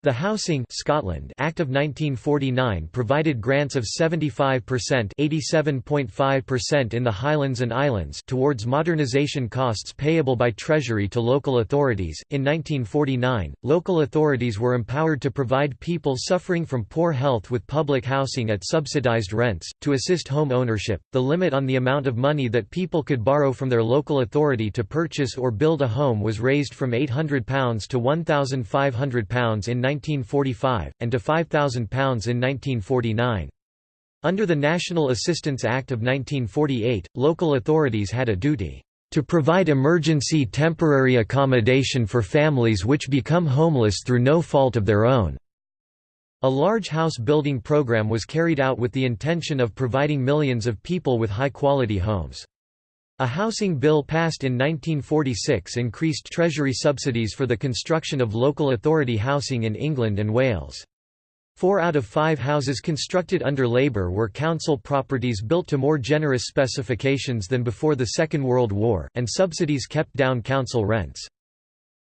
The Housing Scotland Act of 1949 provided grants of 75% 87.5% in the Highlands and Islands towards modernisation costs payable by Treasury to local authorities. In 1949, local authorities were empowered to provide people suffering from poor health with public housing at subsidised rents. To assist home ownership, the limit on the amount of money that people could borrow from their local authority to purchase or build a home was raised from £800 to £1,500 in 1945, and to £5,000 in 1949. Under the National Assistance Act of 1948, local authorities had a duty to provide emergency temporary accommodation for families which become homeless through no fault of their own." A large house building program was carried out with the intention of providing millions of people with high-quality homes. A housing bill passed in 1946 increased Treasury subsidies for the construction of local authority housing in England and Wales. Four out of five houses constructed under Labour were council properties built to more generous specifications than before the Second World War, and subsidies kept down council rents.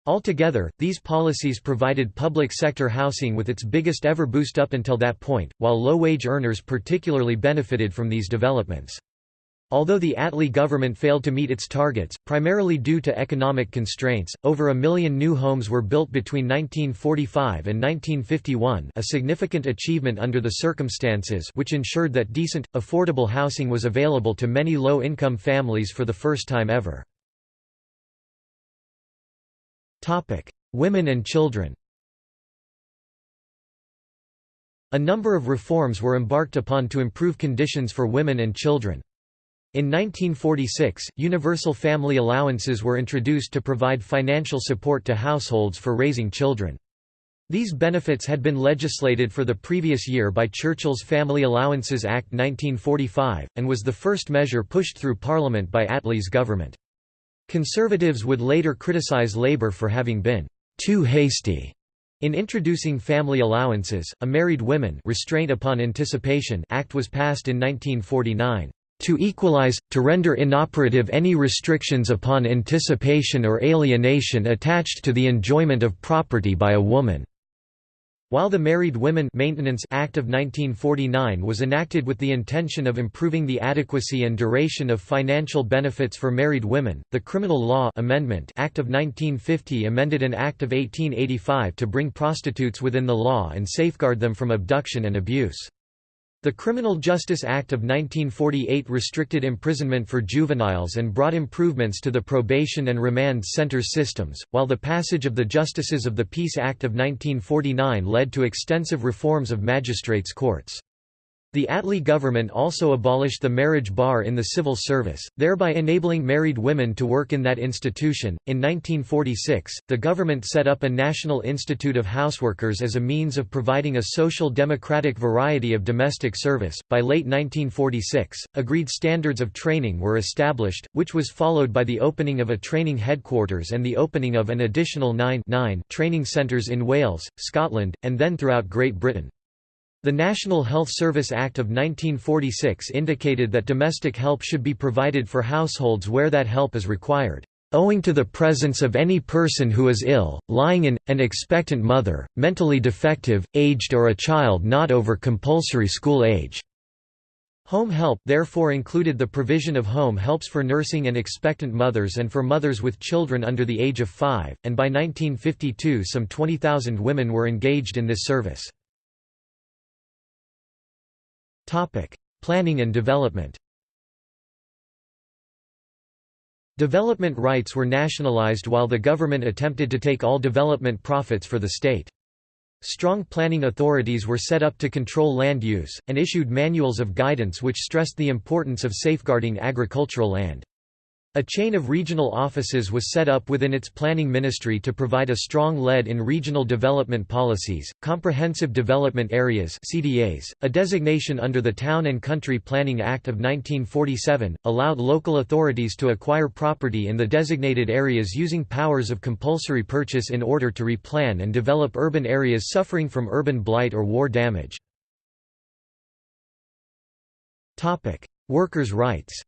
Altogether, these policies provided public sector housing with its biggest ever boost up until that point, while low-wage earners particularly benefited from these developments. Although the Attlee government failed to meet its targets, primarily due to economic constraints, over a million new homes were built between 1945 and 1951 a significant achievement under the circumstances which ensured that decent, affordable housing was available to many low-income families for the first time ever. Women and children A number of reforms were embarked upon to improve conditions for women and children. In 1946, universal family allowances were introduced to provide financial support to households for raising children. These benefits had been legislated for the previous year by Churchill's Family Allowances Act 1945, and was the first measure pushed through Parliament by Attlee's government. Conservatives would later criticise Labour for having been too hasty in introducing family allowances. A Married Women Restraint upon Anticipation Act was passed in 1949 to equalize, to render inoperative any restrictions upon anticipation or alienation attached to the enjoyment of property by a woman." While the Married Women Maintenance Act of 1949 was enacted with the intention of improving the adequacy and duration of financial benefits for married women, the Criminal Law Amendment Act of 1950 amended an Act of 1885 to bring prostitutes within the law and safeguard them from abduction and abuse. The Criminal Justice Act of 1948 restricted imprisonment for juveniles and brought improvements to the probation and remand center systems, while the passage of the Justices of the Peace Act of 1949 led to extensive reforms of magistrates' courts. The Attlee government also abolished the marriage bar in the civil service, thereby enabling married women to work in that institution. In 1946, the government set up a National Institute of Houseworkers as a means of providing a social democratic variety of domestic service. By late 1946, agreed standards of training were established, which was followed by the opening of a training headquarters and the opening of an additional nine, nine training centres in Wales, Scotland, and then throughout Great Britain. The National Health Service Act of 1946 indicated that domestic help should be provided for households where that help is required, owing to the presence of any person who is ill, lying in, an expectant mother, mentally defective, aged or a child not over compulsory school age. Home help therefore included the provision of home helps for nursing and expectant mothers and for mothers with children under the age of five, and by 1952 some 20,000 women were engaged in this service. Planning and development Development rights were nationalized while the government attempted to take all development profits for the state. Strong planning authorities were set up to control land use, and issued manuals of guidance which stressed the importance of safeguarding agricultural land. A chain of regional offices was set up within its planning ministry to provide a strong lead in regional development policies. Comprehensive Development Areas (CDAs), a designation under the Town and Country Planning Act of 1947, allowed local authorities to acquire property in the designated areas using powers of compulsory purchase in order to replan and develop urban areas suffering from urban blight or war damage. Topic: Workers' rights.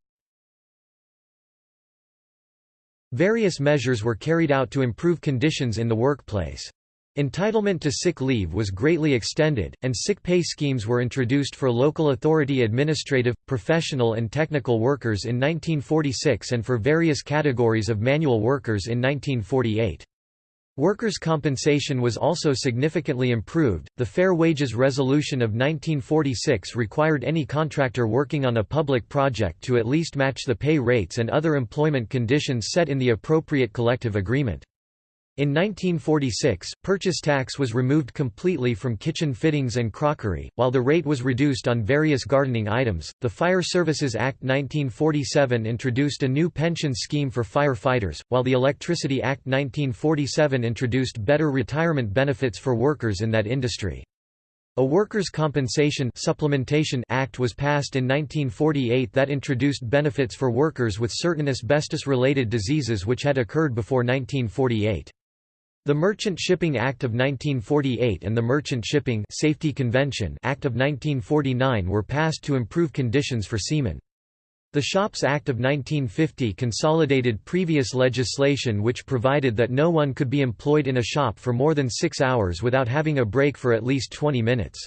Various measures were carried out to improve conditions in the workplace. Entitlement to sick leave was greatly extended, and sick pay schemes were introduced for local authority administrative, professional and technical workers in 1946 and for various categories of manual workers in 1948. Workers' compensation was also significantly improved. The Fair Wages Resolution of 1946 required any contractor working on a public project to at least match the pay rates and other employment conditions set in the appropriate collective agreement. In 1946, purchase tax was removed completely from kitchen fittings and crockery, while the rate was reduced on various gardening items. The Fire Services Act 1947 introduced a new pension scheme for firefighters, while the Electricity Act 1947 introduced better retirement benefits for workers in that industry. A Workers' Compensation Supplementation Act was passed in 1948 that introduced benefits for workers with certain asbestos-related diseases which had occurred before 1948. The Merchant Shipping Act of 1948 and the Merchant Shipping Safety Convention Act of 1949 were passed to improve conditions for seamen. The Shops Act of 1950 consolidated previous legislation which provided that no one could be employed in a shop for more than six hours without having a break for at least 20 minutes.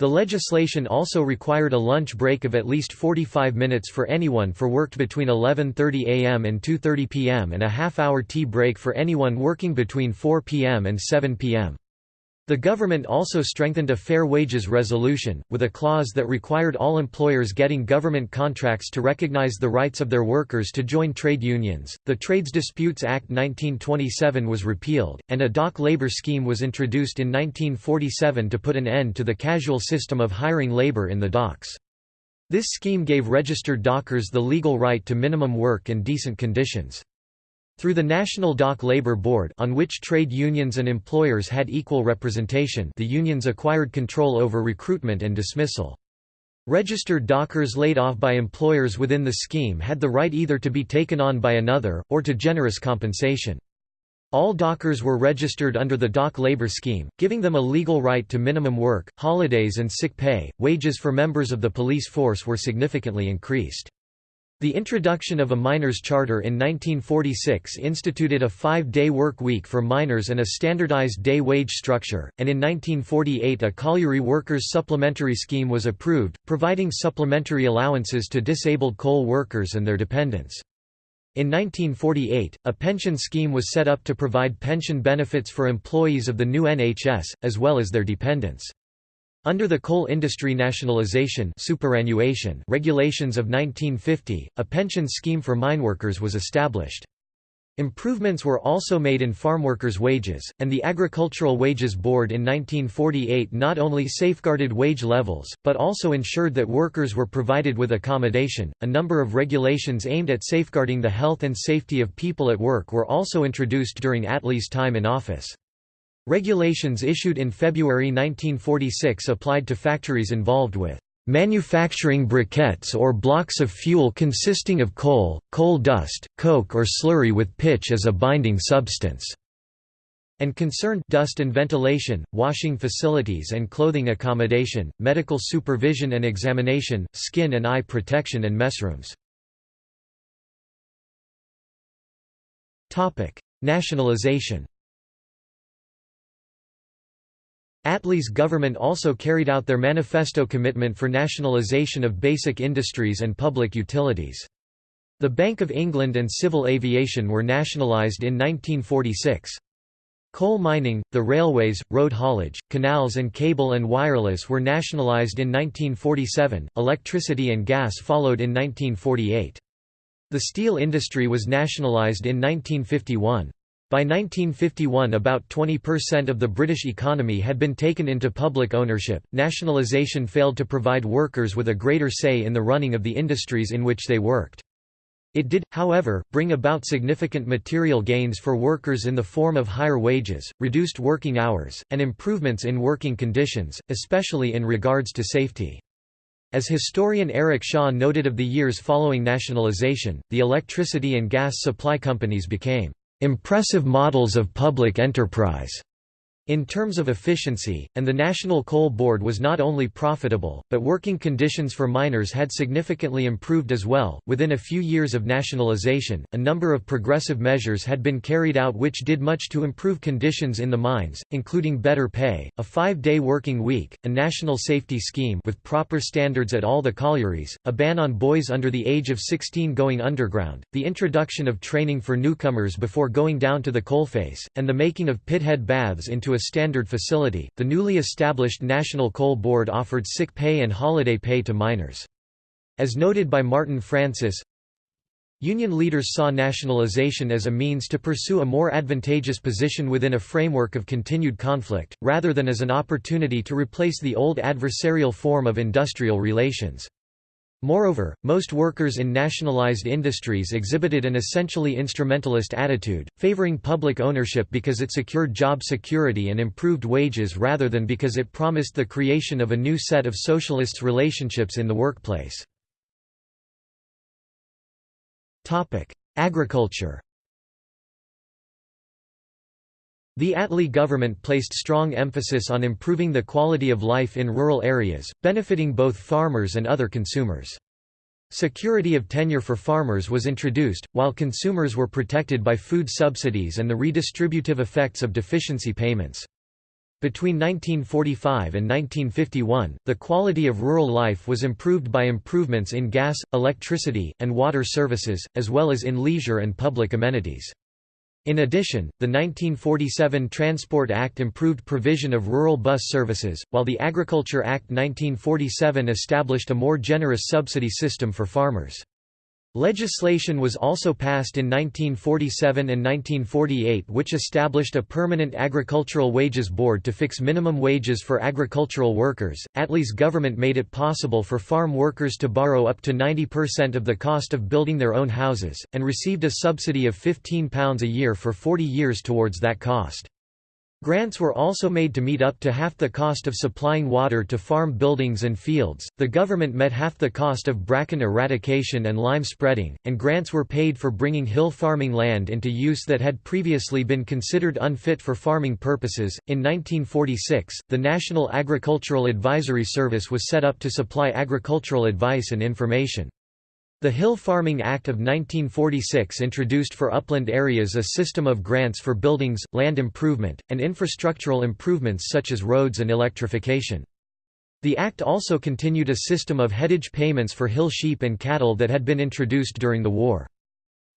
The legislation also required a lunch break of at least 45 minutes for anyone for worked between 11.30 am and 2.30 pm and a half-hour tea break for anyone working between 4 pm and 7 pm. The government also strengthened a fair wages resolution, with a clause that required all employers getting government contracts to recognize the rights of their workers to join trade unions. The Trades Disputes Act 1927 was repealed, and a dock labor scheme was introduced in 1947 to put an end to the casual system of hiring labor in the docks. This scheme gave registered dockers the legal right to minimum work and decent conditions. Through the National Dock Labor Board on which trade unions and employers had equal representation the unions acquired control over recruitment and dismissal. Registered dockers laid off by employers within the scheme had the right either to be taken on by another, or to generous compensation. All dockers were registered under the dock labor scheme, giving them a legal right to minimum work, holidays and sick pay. Wages for members of the police force were significantly increased. The introduction of a miners' charter in 1946 instituted a five-day work week for miners and a standardized day wage structure, and in 1948 a colliery workers' supplementary scheme was approved, providing supplementary allowances to disabled coal workers and their dependents. In 1948, a pension scheme was set up to provide pension benefits for employees of the new NHS, as well as their dependents. Under the coal industry nationalization superannuation regulations of 1950, a pension scheme for mineworkers was established. Improvements were also made in farmworkers' wages, and the Agricultural Wages Board in 1948 not only safeguarded wage levels, but also ensured that workers were provided with accommodation. A number of regulations aimed at safeguarding the health and safety of people at work were also introduced during Attlee's time in office. Regulations issued in February 1946 applied to factories involved with manufacturing briquettes or blocks of fuel consisting of coal, coal dust, coke or slurry with pitch as a binding substance, and concerned dust and ventilation, washing facilities and clothing accommodation, medical supervision and examination, skin and eye protection and messrooms. Nationalization Attlee's government also carried out their manifesto commitment for nationalisation of basic industries and public utilities. The Bank of England and civil aviation were nationalised in 1946. Coal mining, the railways, road haulage, canals and cable and wireless were nationalised in 1947, electricity and gas followed in 1948. The steel industry was nationalised in 1951. By 1951 about 20% of the British economy had been taken into public ownership. Nationalisation failed to provide workers with a greater say in the running of the industries in which they worked. It did, however, bring about significant material gains for workers in the form of higher wages, reduced working hours, and improvements in working conditions, especially in regards to safety. As historian Eric Shaw noted of the years following nationalization, the electricity and gas supply companies became impressive models of public enterprise in terms of efficiency, and the National Coal Board was not only profitable, but working conditions for miners had significantly improved as well. Within a few years of nationalization, a number of progressive measures had been carried out which did much to improve conditions in the mines, including better pay, a five day working week, a national safety scheme with proper standards at all the collieries, a ban on boys under the age of 16 going underground, the introduction of training for newcomers before going down to the coalface, and the making of pithead baths into a standard facility, the newly established National Coal Board offered sick pay and holiday pay to miners. As noted by Martin Francis, Union leaders saw nationalization as a means to pursue a more advantageous position within a framework of continued conflict, rather than as an opportunity to replace the old adversarial form of industrial relations. Moreover, most workers in nationalized industries exhibited an essentially instrumentalist attitude, favoring public ownership because it secured job security and improved wages rather than because it promised the creation of a new set of socialists' relationships in the workplace. Agriculture The Attlee government placed strong emphasis on improving the quality of life in rural areas, benefiting both farmers and other consumers. Security of tenure for farmers was introduced, while consumers were protected by food subsidies and the redistributive effects of deficiency payments. Between 1945 and 1951, the quality of rural life was improved by improvements in gas, electricity, and water services, as well as in leisure and public amenities. In addition, the 1947 Transport Act improved provision of rural bus services, while the Agriculture Act 1947 established a more generous subsidy system for farmers. Legislation was also passed in 1947 and 1948 which established a permanent agricultural wages board to fix minimum wages for agricultural workers. Attlee's government made it possible for farm workers to borrow up to 90% of the cost of building their own houses, and received a subsidy of £15 a year for 40 years towards that cost. Grants were also made to meet up to half the cost of supplying water to farm buildings and fields. The government met half the cost of bracken eradication and lime spreading, and grants were paid for bringing hill farming land into use that had previously been considered unfit for farming purposes. In 1946, the National Agricultural Advisory Service was set up to supply agricultural advice and information. The Hill Farming Act of 1946 introduced for upland areas a system of grants for buildings, land improvement, and infrastructural improvements such as roads and electrification. The Act also continued a system of headage payments for hill sheep and cattle that had been introduced during the war.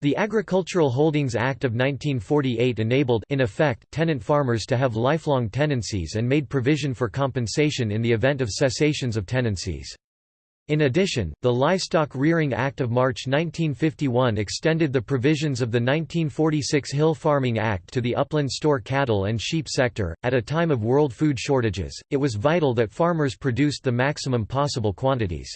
The Agricultural Holdings Act of 1948 enabled in effect, tenant farmers to have lifelong tenancies and made provision for compensation in the event of cessations of tenancies. In addition, the Livestock Rearing Act of March 1951 extended the provisions of the 1946 Hill Farming Act to the upland store cattle and sheep sector. At a time of world food shortages, it was vital that farmers produced the maximum possible quantities.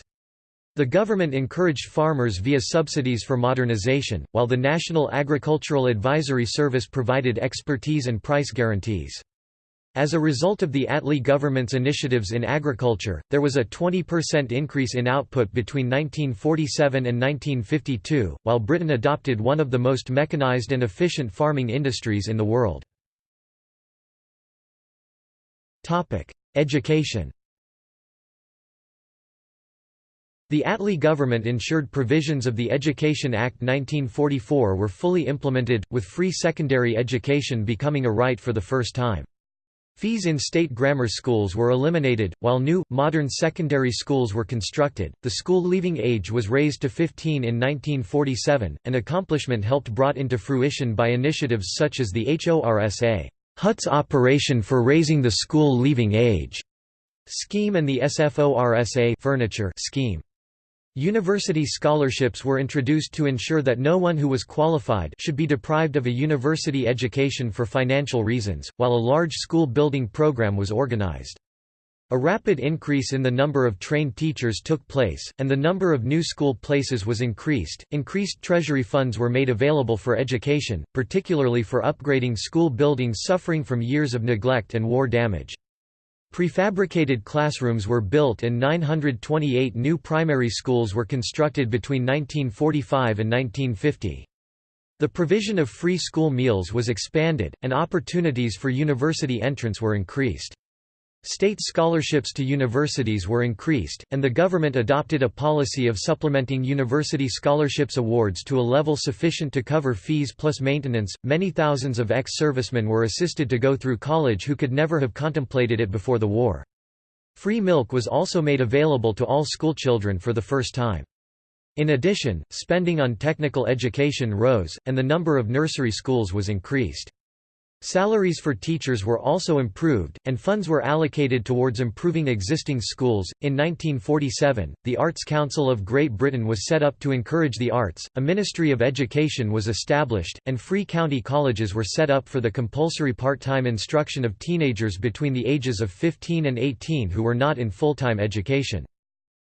The government encouraged farmers via subsidies for modernization, while the National Agricultural Advisory Service provided expertise and price guarantees. As a result of the Attlee government's initiatives in agriculture, there was a 20% increase in output between 1947 and 1952, while Britain adopted one of the most mechanized and efficient farming industries in the world. Education The Attlee government ensured provisions of the Education Act 1944 were fully implemented, with free secondary education becoming a right for the first time. Fees in state grammar schools were eliminated, while new, modern secondary schools were constructed. The school leaving age was raised to 15 in 1947, an accomplishment helped brought into fruition by initiatives such as the HORSA Huts Operation for Raising the School Leaving Age scheme and the SFORSA furniture scheme. University scholarships were introduced to ensure that no one who was qualified should be deprived of a university education for financial reasons, while a large school building program was organized. A rapid increase in the number of trained teachers took place, and the number of new school places was increased. Increased treasury funds were made available for education, particularly for upgrading school buildings suffering from years of neglect and war damage. Prefabricated classrooms were built and 928 new primary schools were constructed between 1945 and 1950. The provision of free school meals was expanded, and opportunities for university entrance were increased. State scholarships to universities were increased, and the government adopted a policy of supplementing university scholarships awards to a level sufficient to cover fees plus maintenance. Many thousands of ex servicemen were assisted to go through college who could never have contemplated it before the war. Free milk was also made available to all schoolchildren for the first time. In addition, spending on technical education rose, and the number of nursery schools was increased. Salaries for teachers were also improved, and funds were allocated towards improving existing schools. In 1947, the Arts Council of Great Britain was set up to encourage the arts, a Ministry of Education was established, and free county colleges were set up for the compulsory part time instruction of teenagers between the ages of 15 and 18 who were not in full time education.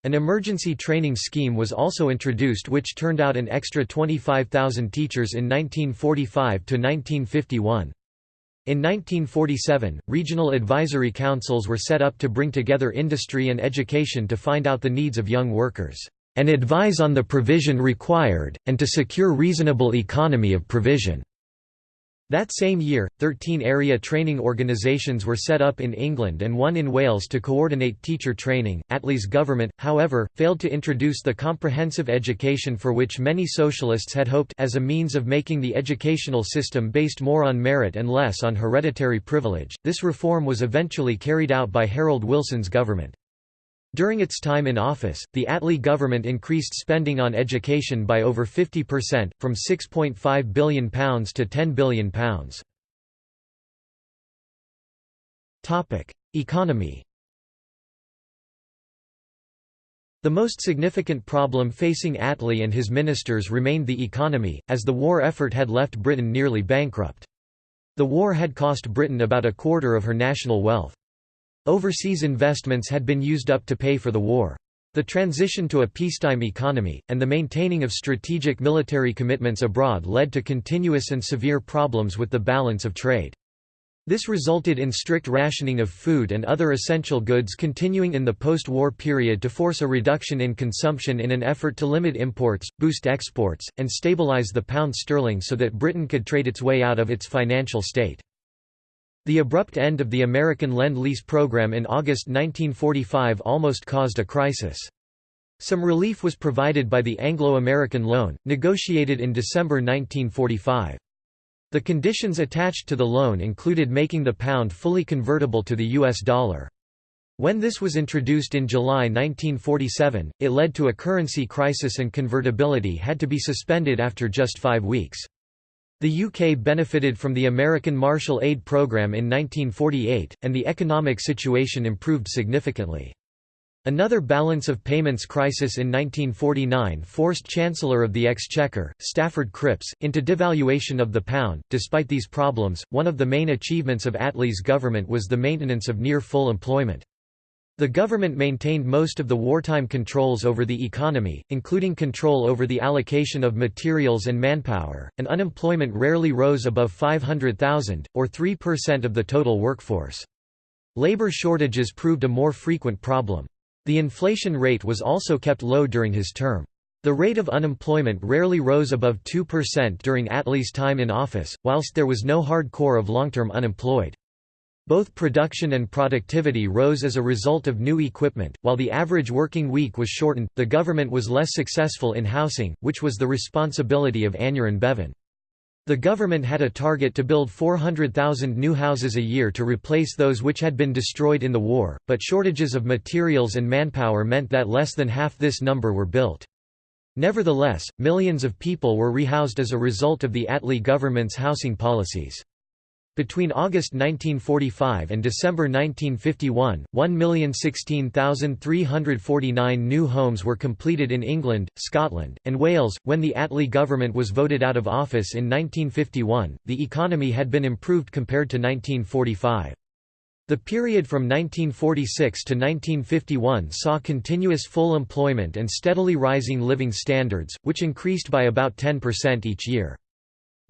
An emergency training scheme was also introduced which turned out an extra 25,000 teachers in 1945 to 1951. In 1947, regional advisory councils were set up to bring together industry and education to find out the needs of young workers, and advise on the provision required, and to secure reasonable economy of provision. That same year, 13 area training organisations were set up in England and one in Wales to coordinate teacher training. Attlee's government, however, failed to introduce the comprehensive education for which many socialists had hoped as a means of making the educational system based more on merit and less on hereditary privilege. This reform was eventually carried out by Harold Wilson's government. During its time in office, the Attlee government increased spending on education by over 50%, from £6.5 billion to £10 billion. Economy The most significant problem facing Attlee and his ministers remained the economy, as the war effort had left Britain nearly bankrupt. The war had cost Britain about a quarter of her national wealth. Overseas investments had been used up to pay for the war. The transition to a peacetime economy, and the maintaining of strategic military commitments abroad led to continuous and severe problems with the balance of trade. This resulted in strict rationing of food and other essential goods continuing in the post-war period to force a reduction in consumption in an effort to limit imports, boost exports, and stabilize the pound sterling so that Britain could trade its way out of its financial state. The abrupt end of the American Lend-Lease program in August 1945 almost caused a crisis. Some relief was provided by the Anglo-American loan, negotiated in December 1945. The conditions attached to the loan included making the pound fully convertible to the US dollar. When this was introduced in July 1947, it led to a currency crisis and convertibility had to be suspended after just five weeks. The UK benefited from the American Marshall Aid Programme in 1948, and the economic situation improved significantly. Another balance of payments crisis in 1949 forced Chancellor of the Exchequer, Stafford Cripps, into devaluation of the pound. Despite these problems, one of the main achievements of Attlee's government was the maintenance of near full employment. The government maintained most of the wartime controls over the economy, including control over the allocation of materials and manpower, and unemployment rarely rose above 500,000, or 3% of the total workforce. Labor shortages proved a more frequent problem. The inflation rate was also kept low during his term. The rate of unemployment rarely rose above 2% during Attlee's time in office, whilst there was no hard core of long-term unemployed. Both production and productivity rose as a result of new equipment. While the average working week was shortened, the government was less successful in housing, which was the responsibility of Aneurin Bevan. The government had a target to build 400,000 new houses a year to replace those which had been destroyed in the war, but shortages of materials and manpower meant that less than half this number were built. Nevertheless, millions of people were rehoused as a result of the Attlee government's housing policies. Between August 1945 and December 1951, 1,016,349 new homes were completed in England, Scotland, and Wales. When the Attlee government was voted out of office in 1951, the economy had been improved compared to 1945. The period from 1946 to 1951 saw continuous full employment and steadily rising living standards, which increased by about 10% each year.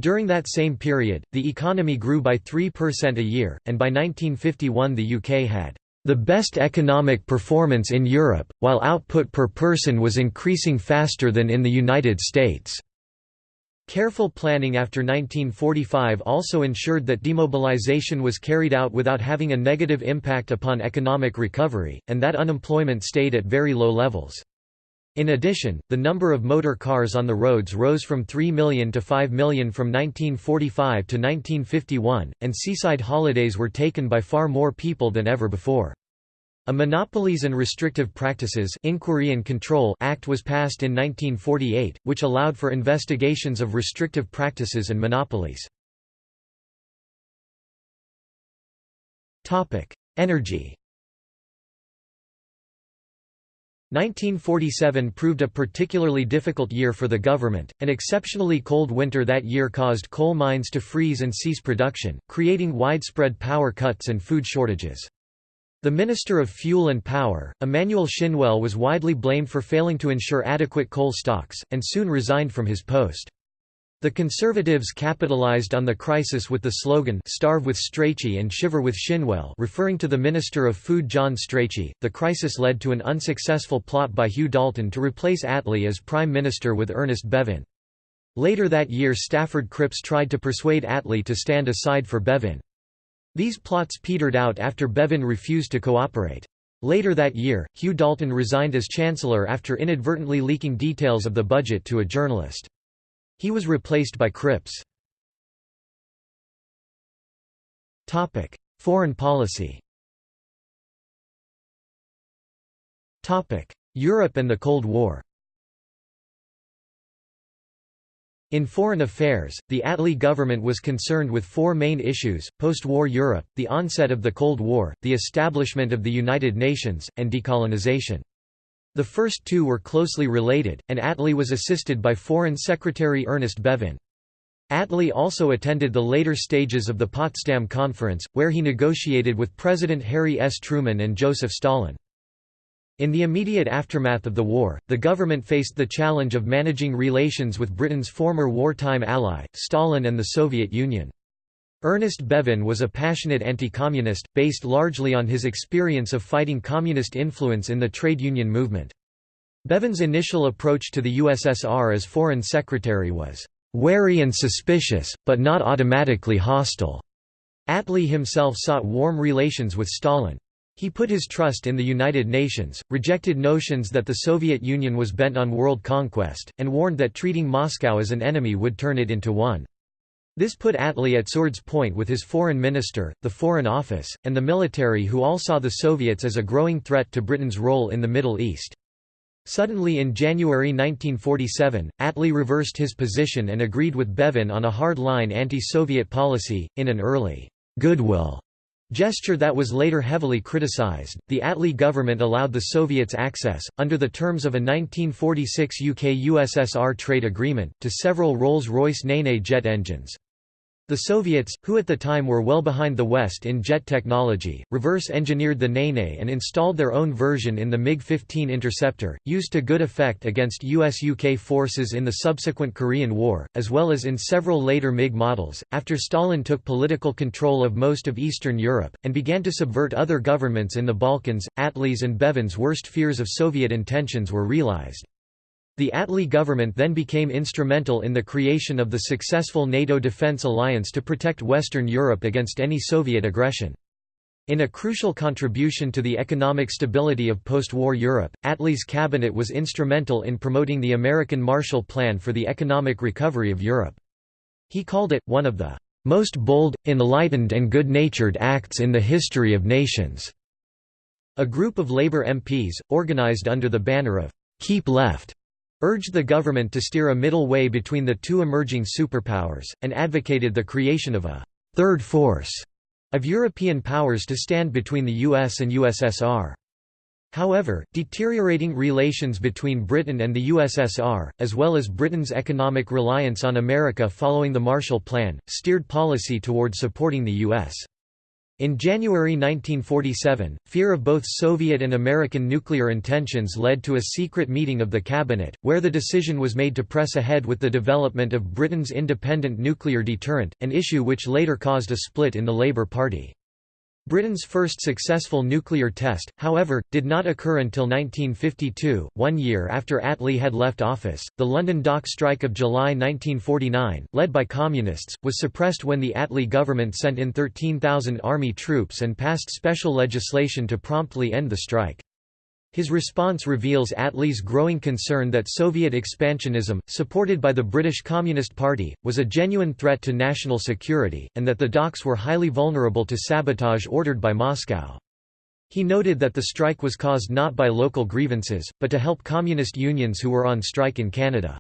During that same period, the economy grew by 3% a year, and by 1951 the UK had the best economic performance in Europe, while output per person was increasing faster than in the United States. Careful planning after 1945 also ensured that demobilization was carried out without having a negative impact upon economic recovery, and that unemployment stayed at very low levels. In addition, the number of motor cars on the roads rose from 3 million to 5 million from 1945 to 1951, and seaside holidays were taken by far more people than ever before. A Monopolies and Restrictive Practices Inquiry and Control Act was passed in 1948, which allowed for investigations of restrictive practices and monopolies. Energy 1947 proved a particularly difficult year for the government. An exceptionally cold winter that year caused coal mines to freeze and cease production, creating widespread power cuts and food shortages. The Minister of Fuel and Power, Emanuel Shinwell was widely blamed for failing to ensure adequate coal stocks, and soon resigned from his post. The Conservatives capitalized on the crisis with the slogan Starve with Strachey and Shiver with Shinwell referring to the Minister of Food John Strachey. The crisis led to an unsuccessful plot by Hugh Dalton to replace Attlee as Prime Minister with Ernest Bevin. Later that year Stafford Cripps tried to persuade Attlee to stand aside for Bevin. These plots petered out after Bevin refused to cooperate. Later that year, Hugh Dalton resigned as Chancellor after inadvertently leaking details of the budget to a journalist. He was replaced by Cripps. Topic: Foreign policy Topic: Europe and the Cold War In foreign affairs, the Attlee government was concerned with four main issues, post-war Europe, the onset of the Cold War, the establishment of the United Nations, and decolonization. The first two were closely related, and Attlee was assisted by Foreign Secretary Ernest Bevin. Attlee also attended the later stages of the Potsdam Conference, where he negotiated with President Harry S. Truman and Joseph Stalin. In the immediate aftermath of the war, the government faced the challenge of managing relations with Britain's former wartime ally, Stalin and the Soviet Union. Ernest Bevin was a passionate anti-communist, based largely on his experience of fighting communist influence in the trade union movement. Bevin's initial approach to the USSR as foreign secretary was, "...wary and suspicious, but not automatically hostile." Attlee himself sought warm relations with Stalin. He put his trust in the United Nations, rejected notions that the Soviet Union was bent on world conquest, and warned that treating Moscow as an enemy would turn it into one. This put Attlee at sword's point with his foreign minister, the Foreign Office, and the military who all saw the Soviets as a growing threat to Britain's role in the Middle East. Suddenly in January 1947, Attlee reversed his position and agreed with Bevin on a hard-line anti-Soviet policy, in an early «goodwill» Gesture that was later heavily criticized, the Attlee government allowed the Soviets access, under the terms of a 1946 UK-USSR trade agreement, to several Rolls-Royce Nene jet engines. The Soviets, who at the time were well behind the West in jet technology, reverse-engineered the Nene and installed their own version in the MiG-15 Interceptor, used to good effect against US-UK forces in the subsequent Korean War, as well as in several later MiG models. After Stalin took political control of most of Eastern Europe, and began to subvert other governments in the Balkans, Attlee's and Bevin's worst fears of Soviet intentions were realized. The Attlee government then became instrumental in the creation of the successful NATO defense alliance to protect Western Europe against any Soviet aggression. In a crucial contribution to the economic stability of post-war Europe, Attlee's cabinet was instrumental in promoting the American Marshall Plan for the economic recovery of Europe. He called it, one of the "...most bold, enlightened and good-natured acts in the history of nations." A group of Labour MPs, organised under the banner of "...keep left," urged the government to steer a middle way between the two emerging superpowers, and advocated the creation of a third force» of European powers to stand between the US and USSR. However, deteriorating relations between Britain and the USSR, as well as Britain's economic reliance on America following the Marshall Plan, steered policy toward supporting the U.S. In January 1947, fear of both Soviet and American nuclear intentions led to a secret meeting of the cabinet, where the decision was made to press ahead with the development of Britain's independent nuclear deterrent, an issue which later caused a split in the Labour Party. Britain's first successful nuclear test, however, did not occur until 1952, one year after Attlee had left office. The London dock strike of July 1949, led by Communists, was suppressed when the Attlee government sent in 13,000 army troops and passed special legislation to promptly end the strike. His response reveals Attlee's growing concern that Soviet expansionism, supported by the British Communist Party, was a genuine threat to national security, and that the docks were highly vulnerable to sabotage ordered by Moscow. He noted that the strike was caused not by local grievances, but to help communist unions who were on strike in Canada.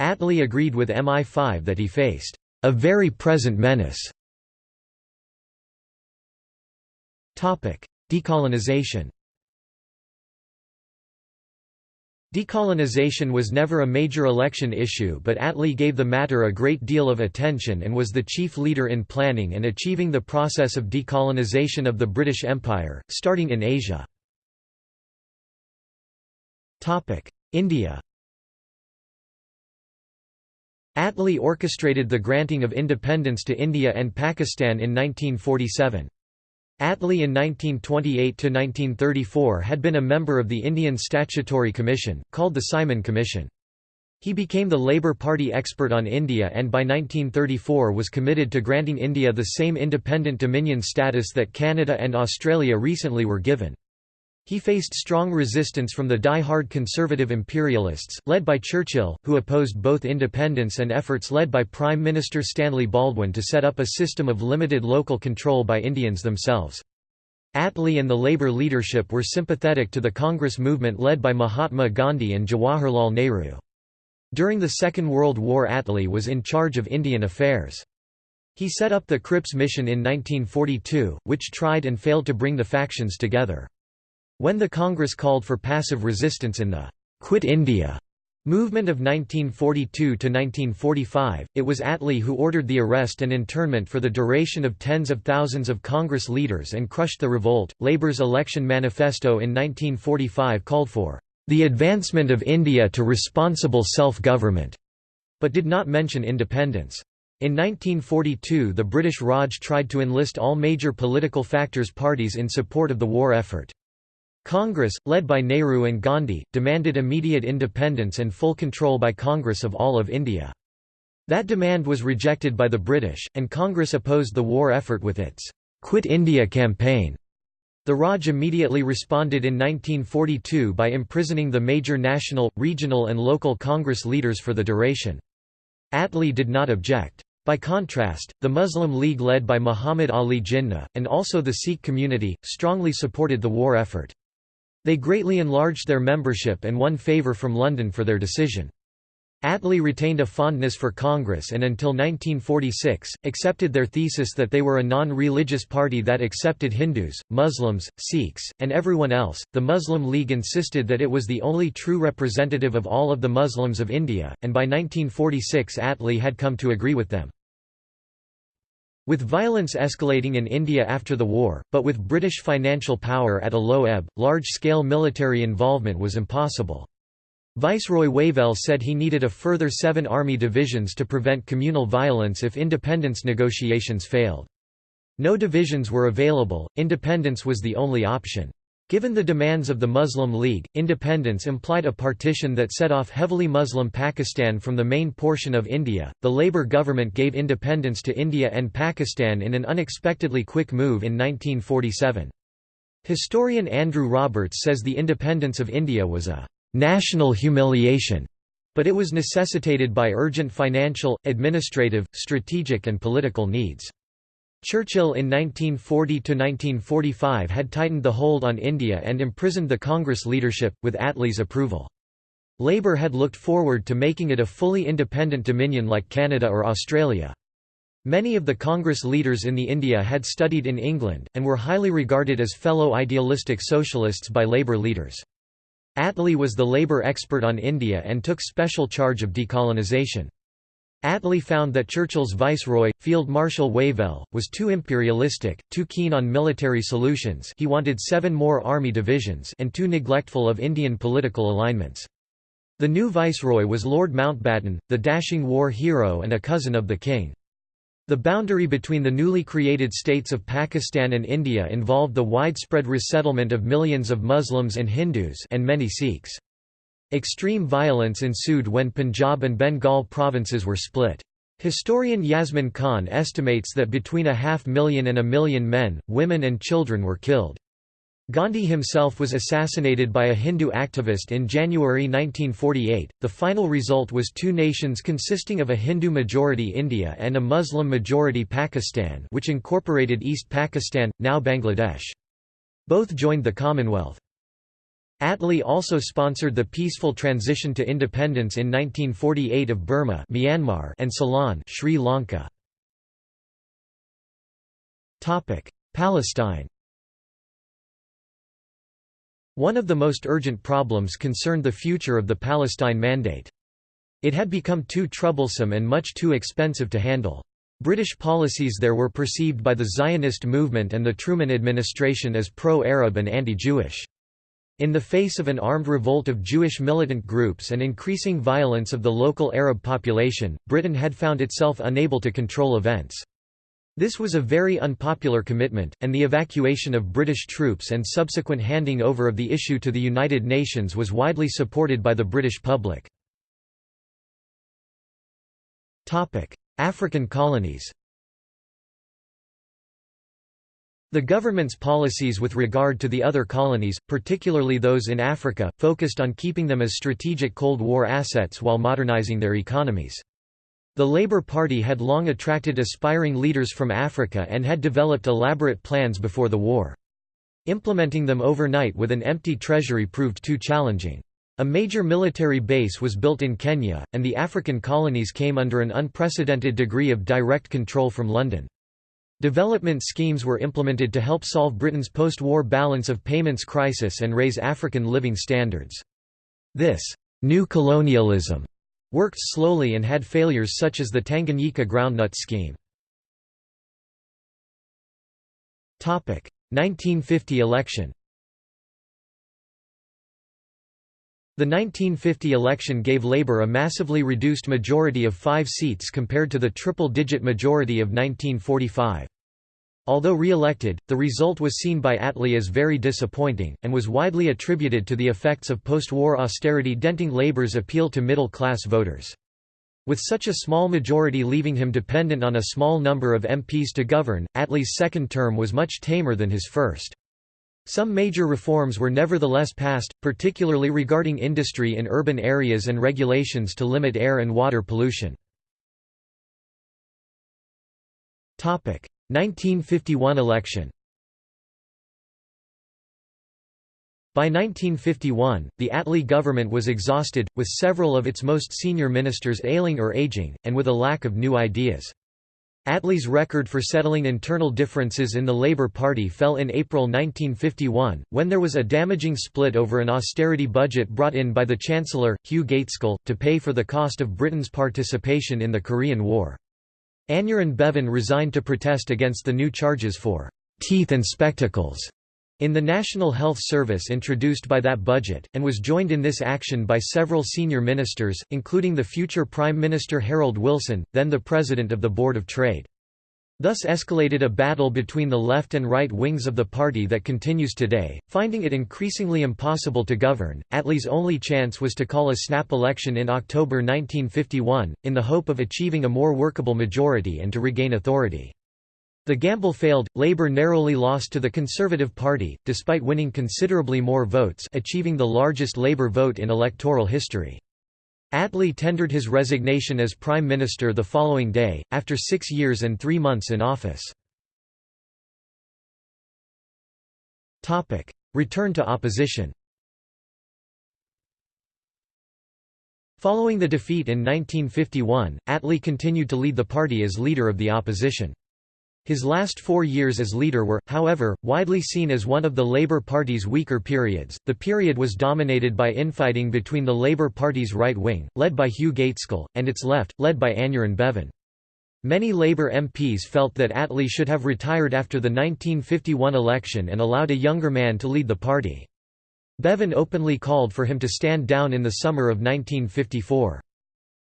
Attlee agreed with MI5 that he faced a very present menace. Decolonization Decolonization was never a major election issue but Attlee gave the matter a great deal of attention and was the chief leader in planning and achieving the process of decolonization of the British Empire, starting in Asia. India Attlee orchestrated the granting of independence to India and Pakistan in 1947. Attlee in 1928–1934 had been a member of the Indian Statutory Commission, called the Simon Commission. He became the Labour Party expert on India and by 1934 was committed to granting India the same independent dominion status that Canada and Australia recently were given. He faced strong resistance from the die-hard conservative imperialists, led by Churchill, who opposed both independence and efforts led by Prime Minister Stanley Baldwin to set up a system of limited local control by Indians themselves. Attlee and the Labour leadership were sympathetic to the Congress movement led by Mahatma Gandhi and Jawaharlal Nehru. During the Second World War Attlee was in charge of Indian affairs. He set up the Cripps Mission in 1942, which tried and failed to bring the factions together. When the Congress called for passive resistance in the «Quit India» movement of 1942 to 1945, it was Attlee who ordered the arrest and internment for the duration of tens of thousands of Congress leaders and crushed the revolt. Labour's election manifesto in 1945 called for the advancement of India to responsible self-government, but did not mention independence. In 1942 the British Raj tried to enlist all major political factors parties in support of the war effort. Congress, led by Nehru and Gandhi, demanded immediate independence and full control by Congress of all of India. That demand was rejected by the British, and Congress opposed the war effort with its «Quit India campaign». The Raj immediately responded in 1942 by imprisoning the major national, regional and local Congress leaders for the duration. Attlee did not object. By contrast, the Muslim League led by Muhammad Ali Jinnah, and also the Sikh community, strongly supported the war effort. They greatly enlarged their membership and won favour from London for their decision. Attlee retained a fondness for Congress and until 1946, accepted their thesis that they were a non-religious party that accepted Hindus, Muslims, Sikhs, and everyone else. The Muslim League insisted that it was the only true representative of all of the Muslims of India, and by 1946 Attlee had come to agree with them. With violence escalating in India after the war, but with British financial power at a low ebb, large-scale military involvement was impossible. Viceroy Wavell said he needed a further seven army divisions to prevent communal violence if independence negotiations failed. No divisions were available, independence was the only option. Given the demands of the Muslim League, independence implied a partition that set off heavily Muslim Pakistan from the main portion of India. The Labour government gave independence to India and Pakistan in an unexpectedly quick move in 1947. Historian Andrew Roberts says the independence of India was a national humiliation, but it was necessitated by urgent financial, administrative, strategic and political needs. Churchill in 1940–1945 had tightened the hold on India and imprisoned the Congress leadership, with Attlee's approval. Labour had looked forward to making it a fully independent dominion like Canada or Australia. Many of the Congress leaders in the India had studied in England, and were highly regarded as fellow idealistic socialists by Labour leaders. Attlee was the Labour expert on India and took special charge of decolonisation. Attlee found that Churchill's viceroy, Field Marshal Wavell, was too imperialistic, too keen on military solutions he wanted seven more army divisions and too neglectful of Indian political alignments. The new viceroy was Lord Mountbatten, the dashing war hero and a cousin of the king. The boundary between the newly created states of Pakistan and India involved the widespread resettlement of millions of Muslims and Hindus and many Sikhs. Extreme violence ensued when Punjab and Bengal provinces were split. Historian Yasmin Khan estimates that between a half million and a million men, women and children were killed. Gandhi himself was assassinated by a Hindu activist in January 1948. The final result was two nations consisting of a Hindu majority India and a Muslim majority Pakistan, which incorporated East Pakistan, now Bangladesh. Both joined the Commonwealth. Attlee also sponsored the peaceful transition to independence in 1948 of Burma Myanmar and Ceylon Sri Lanka. Palestine One of the most urgent problems concerned the future of the Palestine Mandate. It had become too troublesome and much too expensive to handle. British policies there were perceived by the Zionist movement and the Truman administration as pro-Arab and anti-Jewish. In the face of an armed revolt of Jewish militant groups and increasing violence of the local Arab population, Britain had found itself unable to control events. This was a very unpopular commitment, and the evacuation of British troops and subsequent handing over of the issue to the United Nations was widely supported by the British public. African colonies The government's policies with regard to the other colonies, particularly those in Africa, focused on keeping them as strategic Cold War assets while modernizing their economies. The Labour Party had long attracted aspiring leaders from Africa and had developed elaborate plans before the war. Implementing them overnight with an empty treasury proved too challenging. A major military base was built in Kenya, and the African colonies came under an unprecedented degree of direct control from London. Development schemes were implemented to help solve Britain's post-war balance of payments crisis and raise African living standards. This «new colonialism» worked slowly and had failures such as the Tanganyika groundnut scheme. 1950 election The 1950 election gave Labour a massively reduced majority of five seats compared to the triple-digit majority of 1945. Although re-elected, the result was seen by Attlee as very disappointing, and was widely attributed to the effects of post-war austerity denting Labour's appeal to middle-class voters. With such a small majority leaving him dependent on a small number of MPs to govern, Attlee's second term was much tamer than his first. Some major reforms were nevertheless passed, particularly regarding industry in urban areas and regulations to limit air and water pollution. 1951 election By 1951, the Attlee government was exhausted, with several of its most senior ministers ailing or aging, and with a lack of new ideas. Attlee's record for settling internal differences in the Labour Party fell in April 1951, when there was a damaging split over an austerity budget brought in by the Chancellor, Hugh Gaitskell, to pay for the cost of Britain's participation in the Korean War. Aneurin Bevan resigned to protest against the new charges for «teeth and spectacles» in the National Health Service introduced by that budget, and was joined in this action by several senior ministers, including the future Prime Minister Harold Wilson, then the President of the Board of Trade. Thus escalated a battle between the left and right wings of the party that continues today. Finding it increasingly impossible to govern, Attlee's only chance was to call a snap election in October 1951, in the hope of achieving a more workable majority and to regain authority. The gamble failed, Labour narrowly lost to the Conservative Party, despite winning considerably more votes achieving the largest Labour vote in electoral history. Attlee tendered his resignation as Prime Minister the following day, after six years and three months in office. Return to opposition Following the defeat in 1951, Attlee continued to lead the party as leader of the opposition. His last four years as leader were, however, widely seen as one of the Labour Party's weaker periods. The period was dominated by infighting between the Labour Party's right wing, led by Hugh Gaitskell, and its left, led by Aneurin Bevan. Many Labour MPs felt that Attlee should have retired after the 1951 election and allowed a younger man to lead the party. Bevan openly called for him to stand down in the summer of 1954.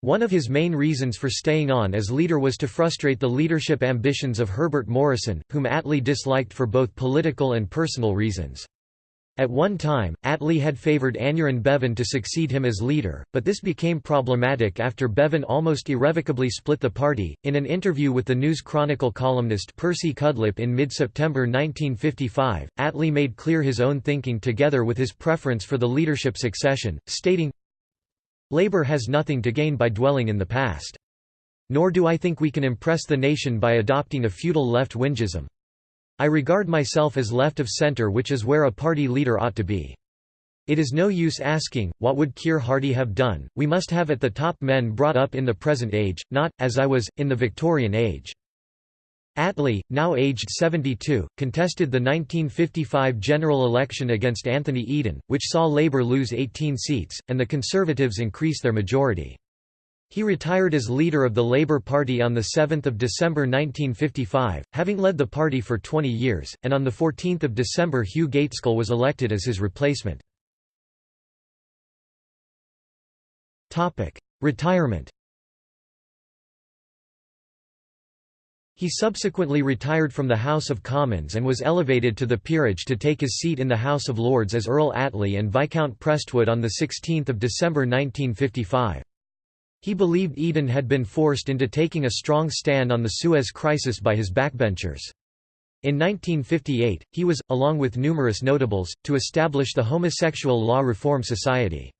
One of his main reasons for staying on as leader was to frustrate the leadership ambitions of Herbert Morrison, whom Attlee disliked for both political and personal reasons. At one time, Attlee had favoured Aneurin Bevan to succeed him as leader, but this became problematic after Bevan almost irrevocably split the party. In an interview with the News Chronicle columnist Percy Cudlipp in mid September 1955, Attlee made clear his own thinking together with his preference for the leadership succession, stating, Labour has nothing to gain by dwelling in the past. Nor do I think we can impress the nation by adopting a feudal left wingism. I regard myself as left of centre which is where a party leader ought to be. It is no use asking, what would Keir Hardie have done, we must have at the top men brought up in the present age, not, as I was, in the Victorian age. Attlee, now aged 72, contested the 1955 general election against Anthony Eden, which saw Labour lose 18 seats, and the Conservatives increase their majority. He retired as leader of the Labour Party on 7 December 1955, having led the party for 20 years, and on 14 December Hugh Gaitskell was elected as his replacement. Retirement He subsequently retired from the House of Commons and was elevated to the peerage to take his seat in the House of Lords as Earl Attlee and Viscount Prestwood on 16 December 1955. He believed Eden had been forced into taking a strong stand on the Suez Crisis by his backbenchers. In 1958, he was, along with numerous notables, to establish the Homosexual Law Reform Society.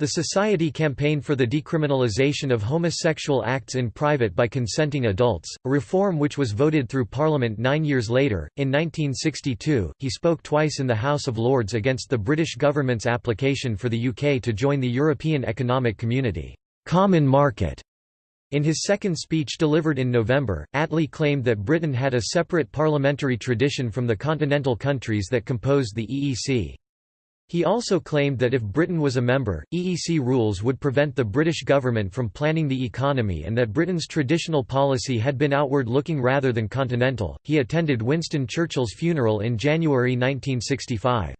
The Society campaigned for the decriminalisation of homosexual acts in private by consenting adults, a reform which was voted through Parliament nine years later. In 1962, he spoke twice in the House of Lords against the British government's application for the UK to join the European Economic Community common market. In his second speech delivered in November, Attlee claimed that Britain had a separate parliamentary tradition from the continental countries that composed the EEC. He also claimed that if Britain was a member, EEC rules would prevent the British government from planning the economy and that Britain's traditional policy had been outward looking rather than continental. He attended Winston Churchill's funeral in January 1965.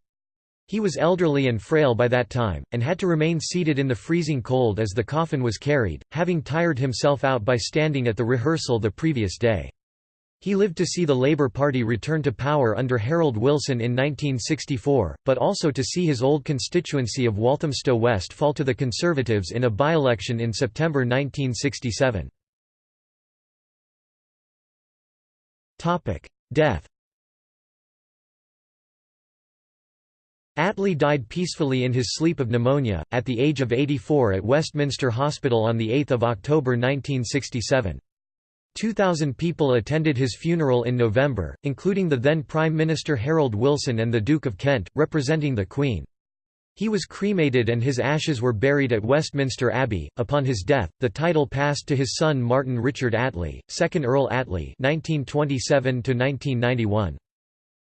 He was elderly and frail by that time, and had to remain seated in the freezing cold as the coffin was carried, having tired himself out by standing at the rehearsal the previous day. He lived to see the Labour Party return to power under Harold Wilson in 1964, but also to see his old constituency of Walthamstow West fall to the Conservatives in a by-election in September 1967. Death Attlee died peacefully in his sleep of pneumonia, at the age of 84 at Westminster Hospital on 8 October 1967. 2,000 people attended his funeral in November, including the then Prime Minister Harold Wilson and the Duke of Kent, representing the Queen. He was cremated and his ashes were buried at Westminster Abbey. Upon his death, the title passed to his son Martin Richard Attlee, 2nd Earl Attlee (1927–1991).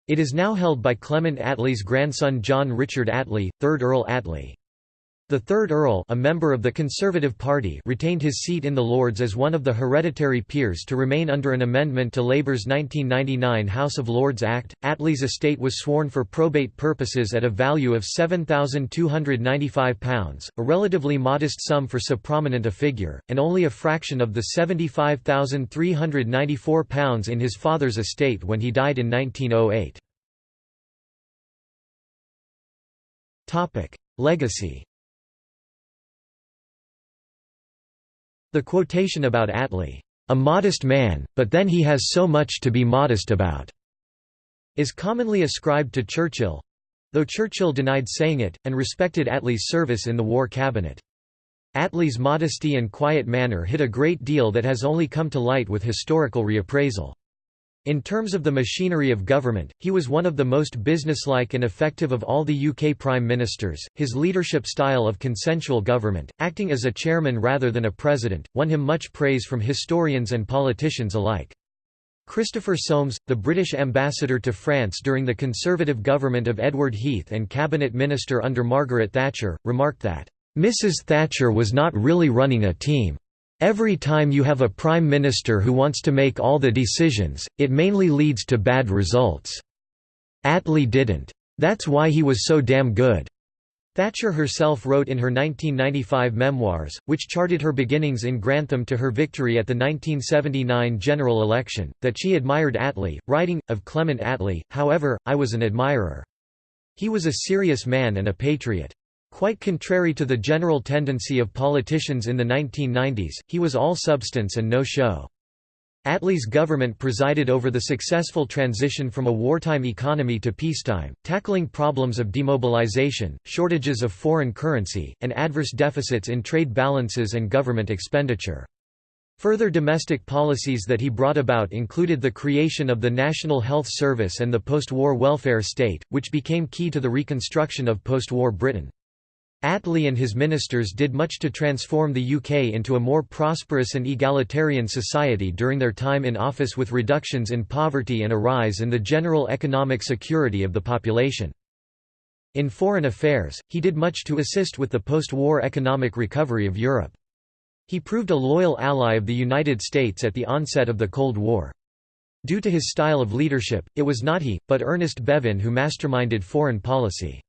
It is now held by Clement Attlee's grandson John Richard Attlee, 3rd Earl Attlee. The third Earl a member of the Conservative Party retained his seat in the Lords as one of the hereditary peers to remain under an amendment to Labour's 1999 House of Lords Act. Attlee's estate was sworn for probate purposes at a value of £7,295, a relatively modest sum for so prominent a figure, and only a fraction of the £75,394 in his father's estate when he died in 1908. Legacy The quotation about Attlee, "...a modest man, but then he has so much to be modest about," is commonly ascribed to Churchill—though Churchill denied saying it, and respected Attlee's service in the War Cabinet. Attlee's modesty and quiet manner hid a great deal that has only come to light with historical reappraisal. In terms of the machinery of government, he was one of the most businesslike and effective of all the UK prime ministers. His leadership style of consensual government, acting as a chairman rather than a president, won him much praise from historians and politicians alike. Christopher Soames, the British ambassador to France during the Conservative government of Edward Heath and cabinet minister under Margaret Thatcher, remarked that, "...Mrs Thatcher was not really running a team. Every time you have a prime minister who wants to make all the decisions, it mainly leads to bad results. Attlee didn't. That's why he was so damn good." Thatcher herself wrote in her 1995 memoirs, which charted her beginnings in Grantham to her victory at the 1979 general election, that she admired Attlee, writing, of Clement Attlee, however, I was an admirer. He was a serious man and a patriot. Quite contrary to the general tendency of politicians in the 1990s, he was all substance and no show. Attlee's government presided over the successful transition from a wartime economy to peacetime, tackling problems of demobilization, shortages of foreign currency, and adverse deficits in trade balances and government expenditure. Further domestic policies that he brought about included the creation of the National Health Service and the post-war welfare state, which became key to the reconstruction of post-war Britain. Attlee and his ministers did much to transform the UK into a more prosperous and egalitarian society during their time in office with reductions in poverty and a rise in the general economic security of the population. In foreign affairs, he did much to assist with the post-war economic recovery of Europe. He proved a loyal ally of the United States at the onset of the Cold War. Due to his style of leadership, it was not he, but Ernest Bevin who masterminded foreign policy.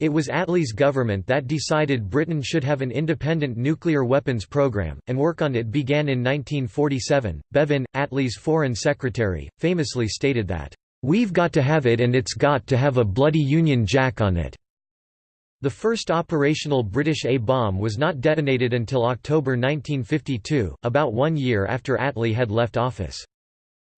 It was Attlee's government that decided Britain should have an independent nuclear weapons program, and work on it began in 1947. Bevin, Attlee's foreign secretary, famously stated that, We've got to have it and it's got to have a bloody Union Jack on it. The first operational British A-bomb was not detonated until October 1952, about one year after Attlee had left office.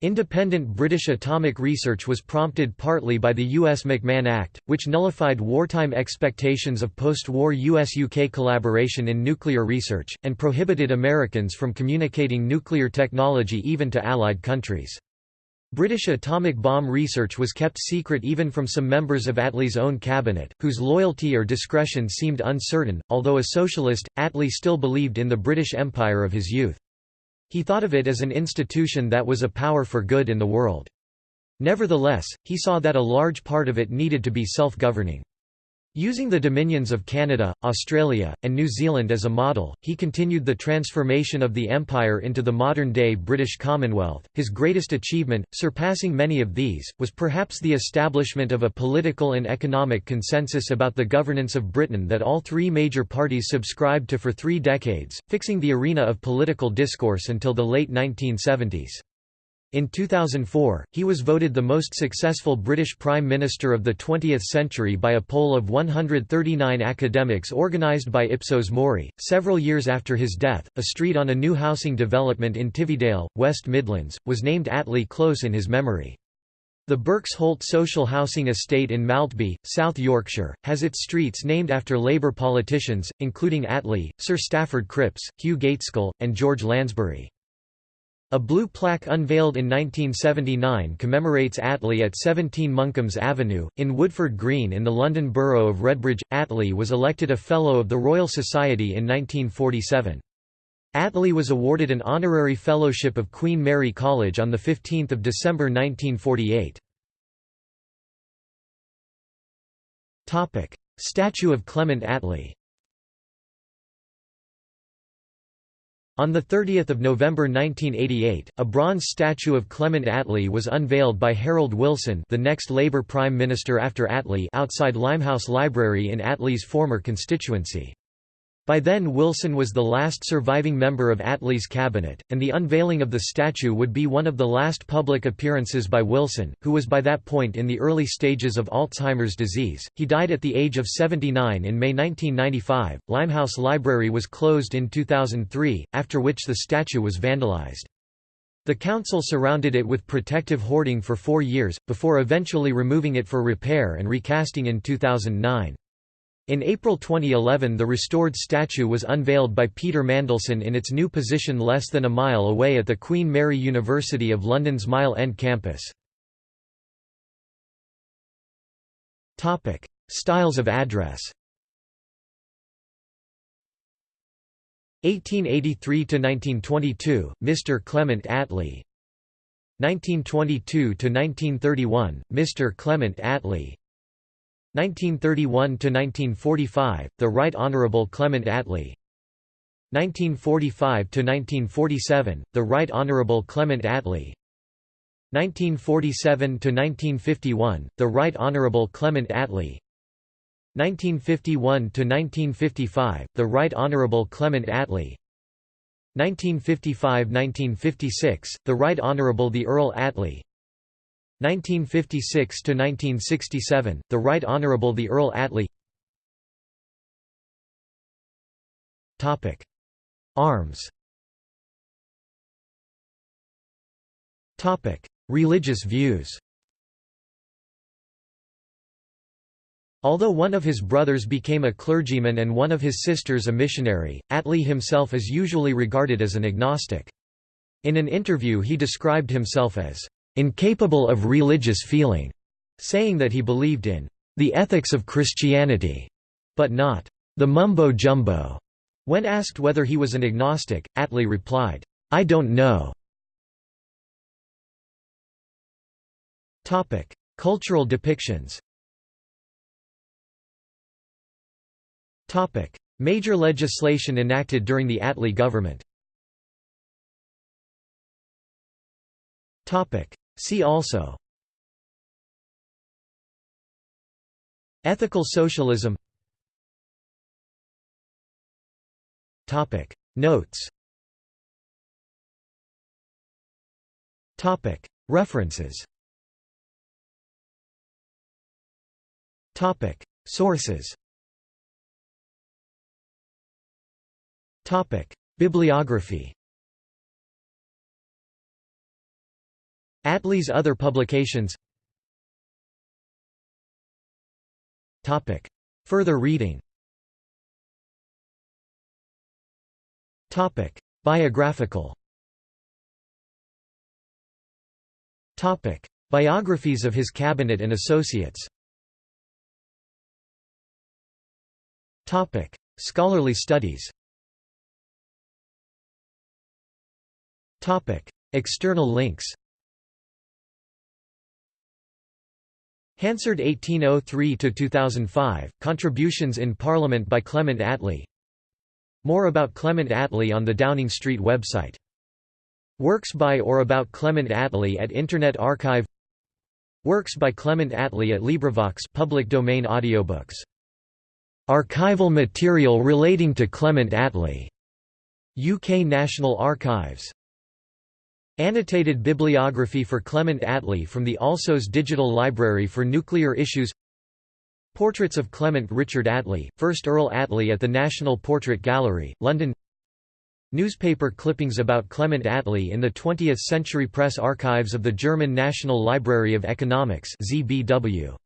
Independent British atomic research was prompted partly by the U.S. McMahon Act, which nullified wartime expectations of post-war U.S.-UK collaboration in nuclear research, and prohibited Americans from communicating nuclear technology even to Allied countries. British atomic bomb research was kept secret even from some members of Attlee's own cabinet, whose loyalty or discretion seemed uncertain. Although a socialist, Attlee still believed in the British Empire of his youth. He thought of it as an institution that was a power for good in the world. Nevertheless, he saw that a large part of it needed to be self-governing. Using the dominions of Canada, Australia, and New Zealand as a model, he continued the transformation of the empire into the modern-day British Commonwealth. His greatest achievement, surpassing many of these, was perhaps the establishment of a political and economic consensus about the governance of Britain that all three major parties subscribed to for three decades, fixing the arena of political discourse until the late 1970s. In 2004, he was voted the most successful British Prime Minister of the 20th century by a poll of 139 academics organised by Ipsos Mori. Several years after his death, a street on a new housing development in Tividale, West Midlands, was named Attlee Close in his memory. The Birks Holt social housing estate in Maltby, South Yorkshire, has its streets named after Labour politicians, including Attlee, Sir Stafford Cripps, Hugh Gaitskell, and George Lansbury. A blue plaque unveiled in 1979 commemorates Attlee at 17 Monkham's Avenue, in Woodford Green in the London borough of Redbridge. Attlee was elected a Fellow of the Royal Society in 1947. Attlee was awarded an honorary fellowship of Queen Mary College on 15 December 1948. Statue of Clement Attlee On 30 November 1988, a bronze statue of Clement Attlee was unveiled by Harold Wilson the next Labour Prime Minister after Attlee outside Limehouse Library in Attlee's former constituency. By then Wilson was the last surviving member of Attlee's cabinet, and the unveiling of the statue would be one of the last public appearances by Wilson, who was by that point in the early stages of Alzheimer's disease. He died at the age of 79 in May 1995. Limehouse Library was closed in 2003, after which the statue was vandalized. The council surrounded it with protective hoarding for four years, before eventually removing it for repair and recasting in 2009. In April 2011 the restored statue was unveiled by Peter Mandelson in its new position less than a mile away at the Queen Mary University of London's Mile End campus. Styles of address 1883–1922, Mr. Clement Attlee 1922–1931, Mr. Clement Attlee 1931–1945, the Right Honourable Clement Attlee. 1945–1947, the Right Honourable Clement Attlee. 1947–1951, the Right Honourable Clement Attlee. 1951–1955, the Right Honourable Clement Attlee. 1955–1956, the Right Honourable the Earl Attlee 1956–1967, the Right Honourable the Earl Attlee Arms. Religious views. Although one of his brothers became a clergyman and one of his sisters a missionary, Attlee himself is usually regarded as an agnostic. In an interview he described himself as, "...incapable of religious feeling", saying that he believed in, "...the ethics of Christianity", but not, "...the mumbo-jumbo". When asked whether he was an agnostic, Attlee replied, "I don't know". Cultural depictions Major legislation enacted during the Attlee government See also Ethical socialism Notes Topic. References Topic. Sources Topic. Bibliography Attlee's other publications. Further reading. Biographical. Biographies of his cabinet and associates. Scholarly studies. External links Hansard 1803–2005, Contributions in Parliament by Clement Attlee More about Clement Attlee on the Downing Street website. Works by or about Clement Attlee at Internet Archive Works by Clement Attlee at LibriVox public domain audiobooks. Archival material relating to Clement Attlee. UK National Archives Annotated bibliography for Clement Attlee from the Alsos Digital Library for Nuclear Issues Portraits of Clement Richard Attlee, 1st Earl Attlee at the National Portrait Gallery, London Newspaper clippings about Clement Attlee in the 20th Century Press Archives of the German National Library of Economics ZBW.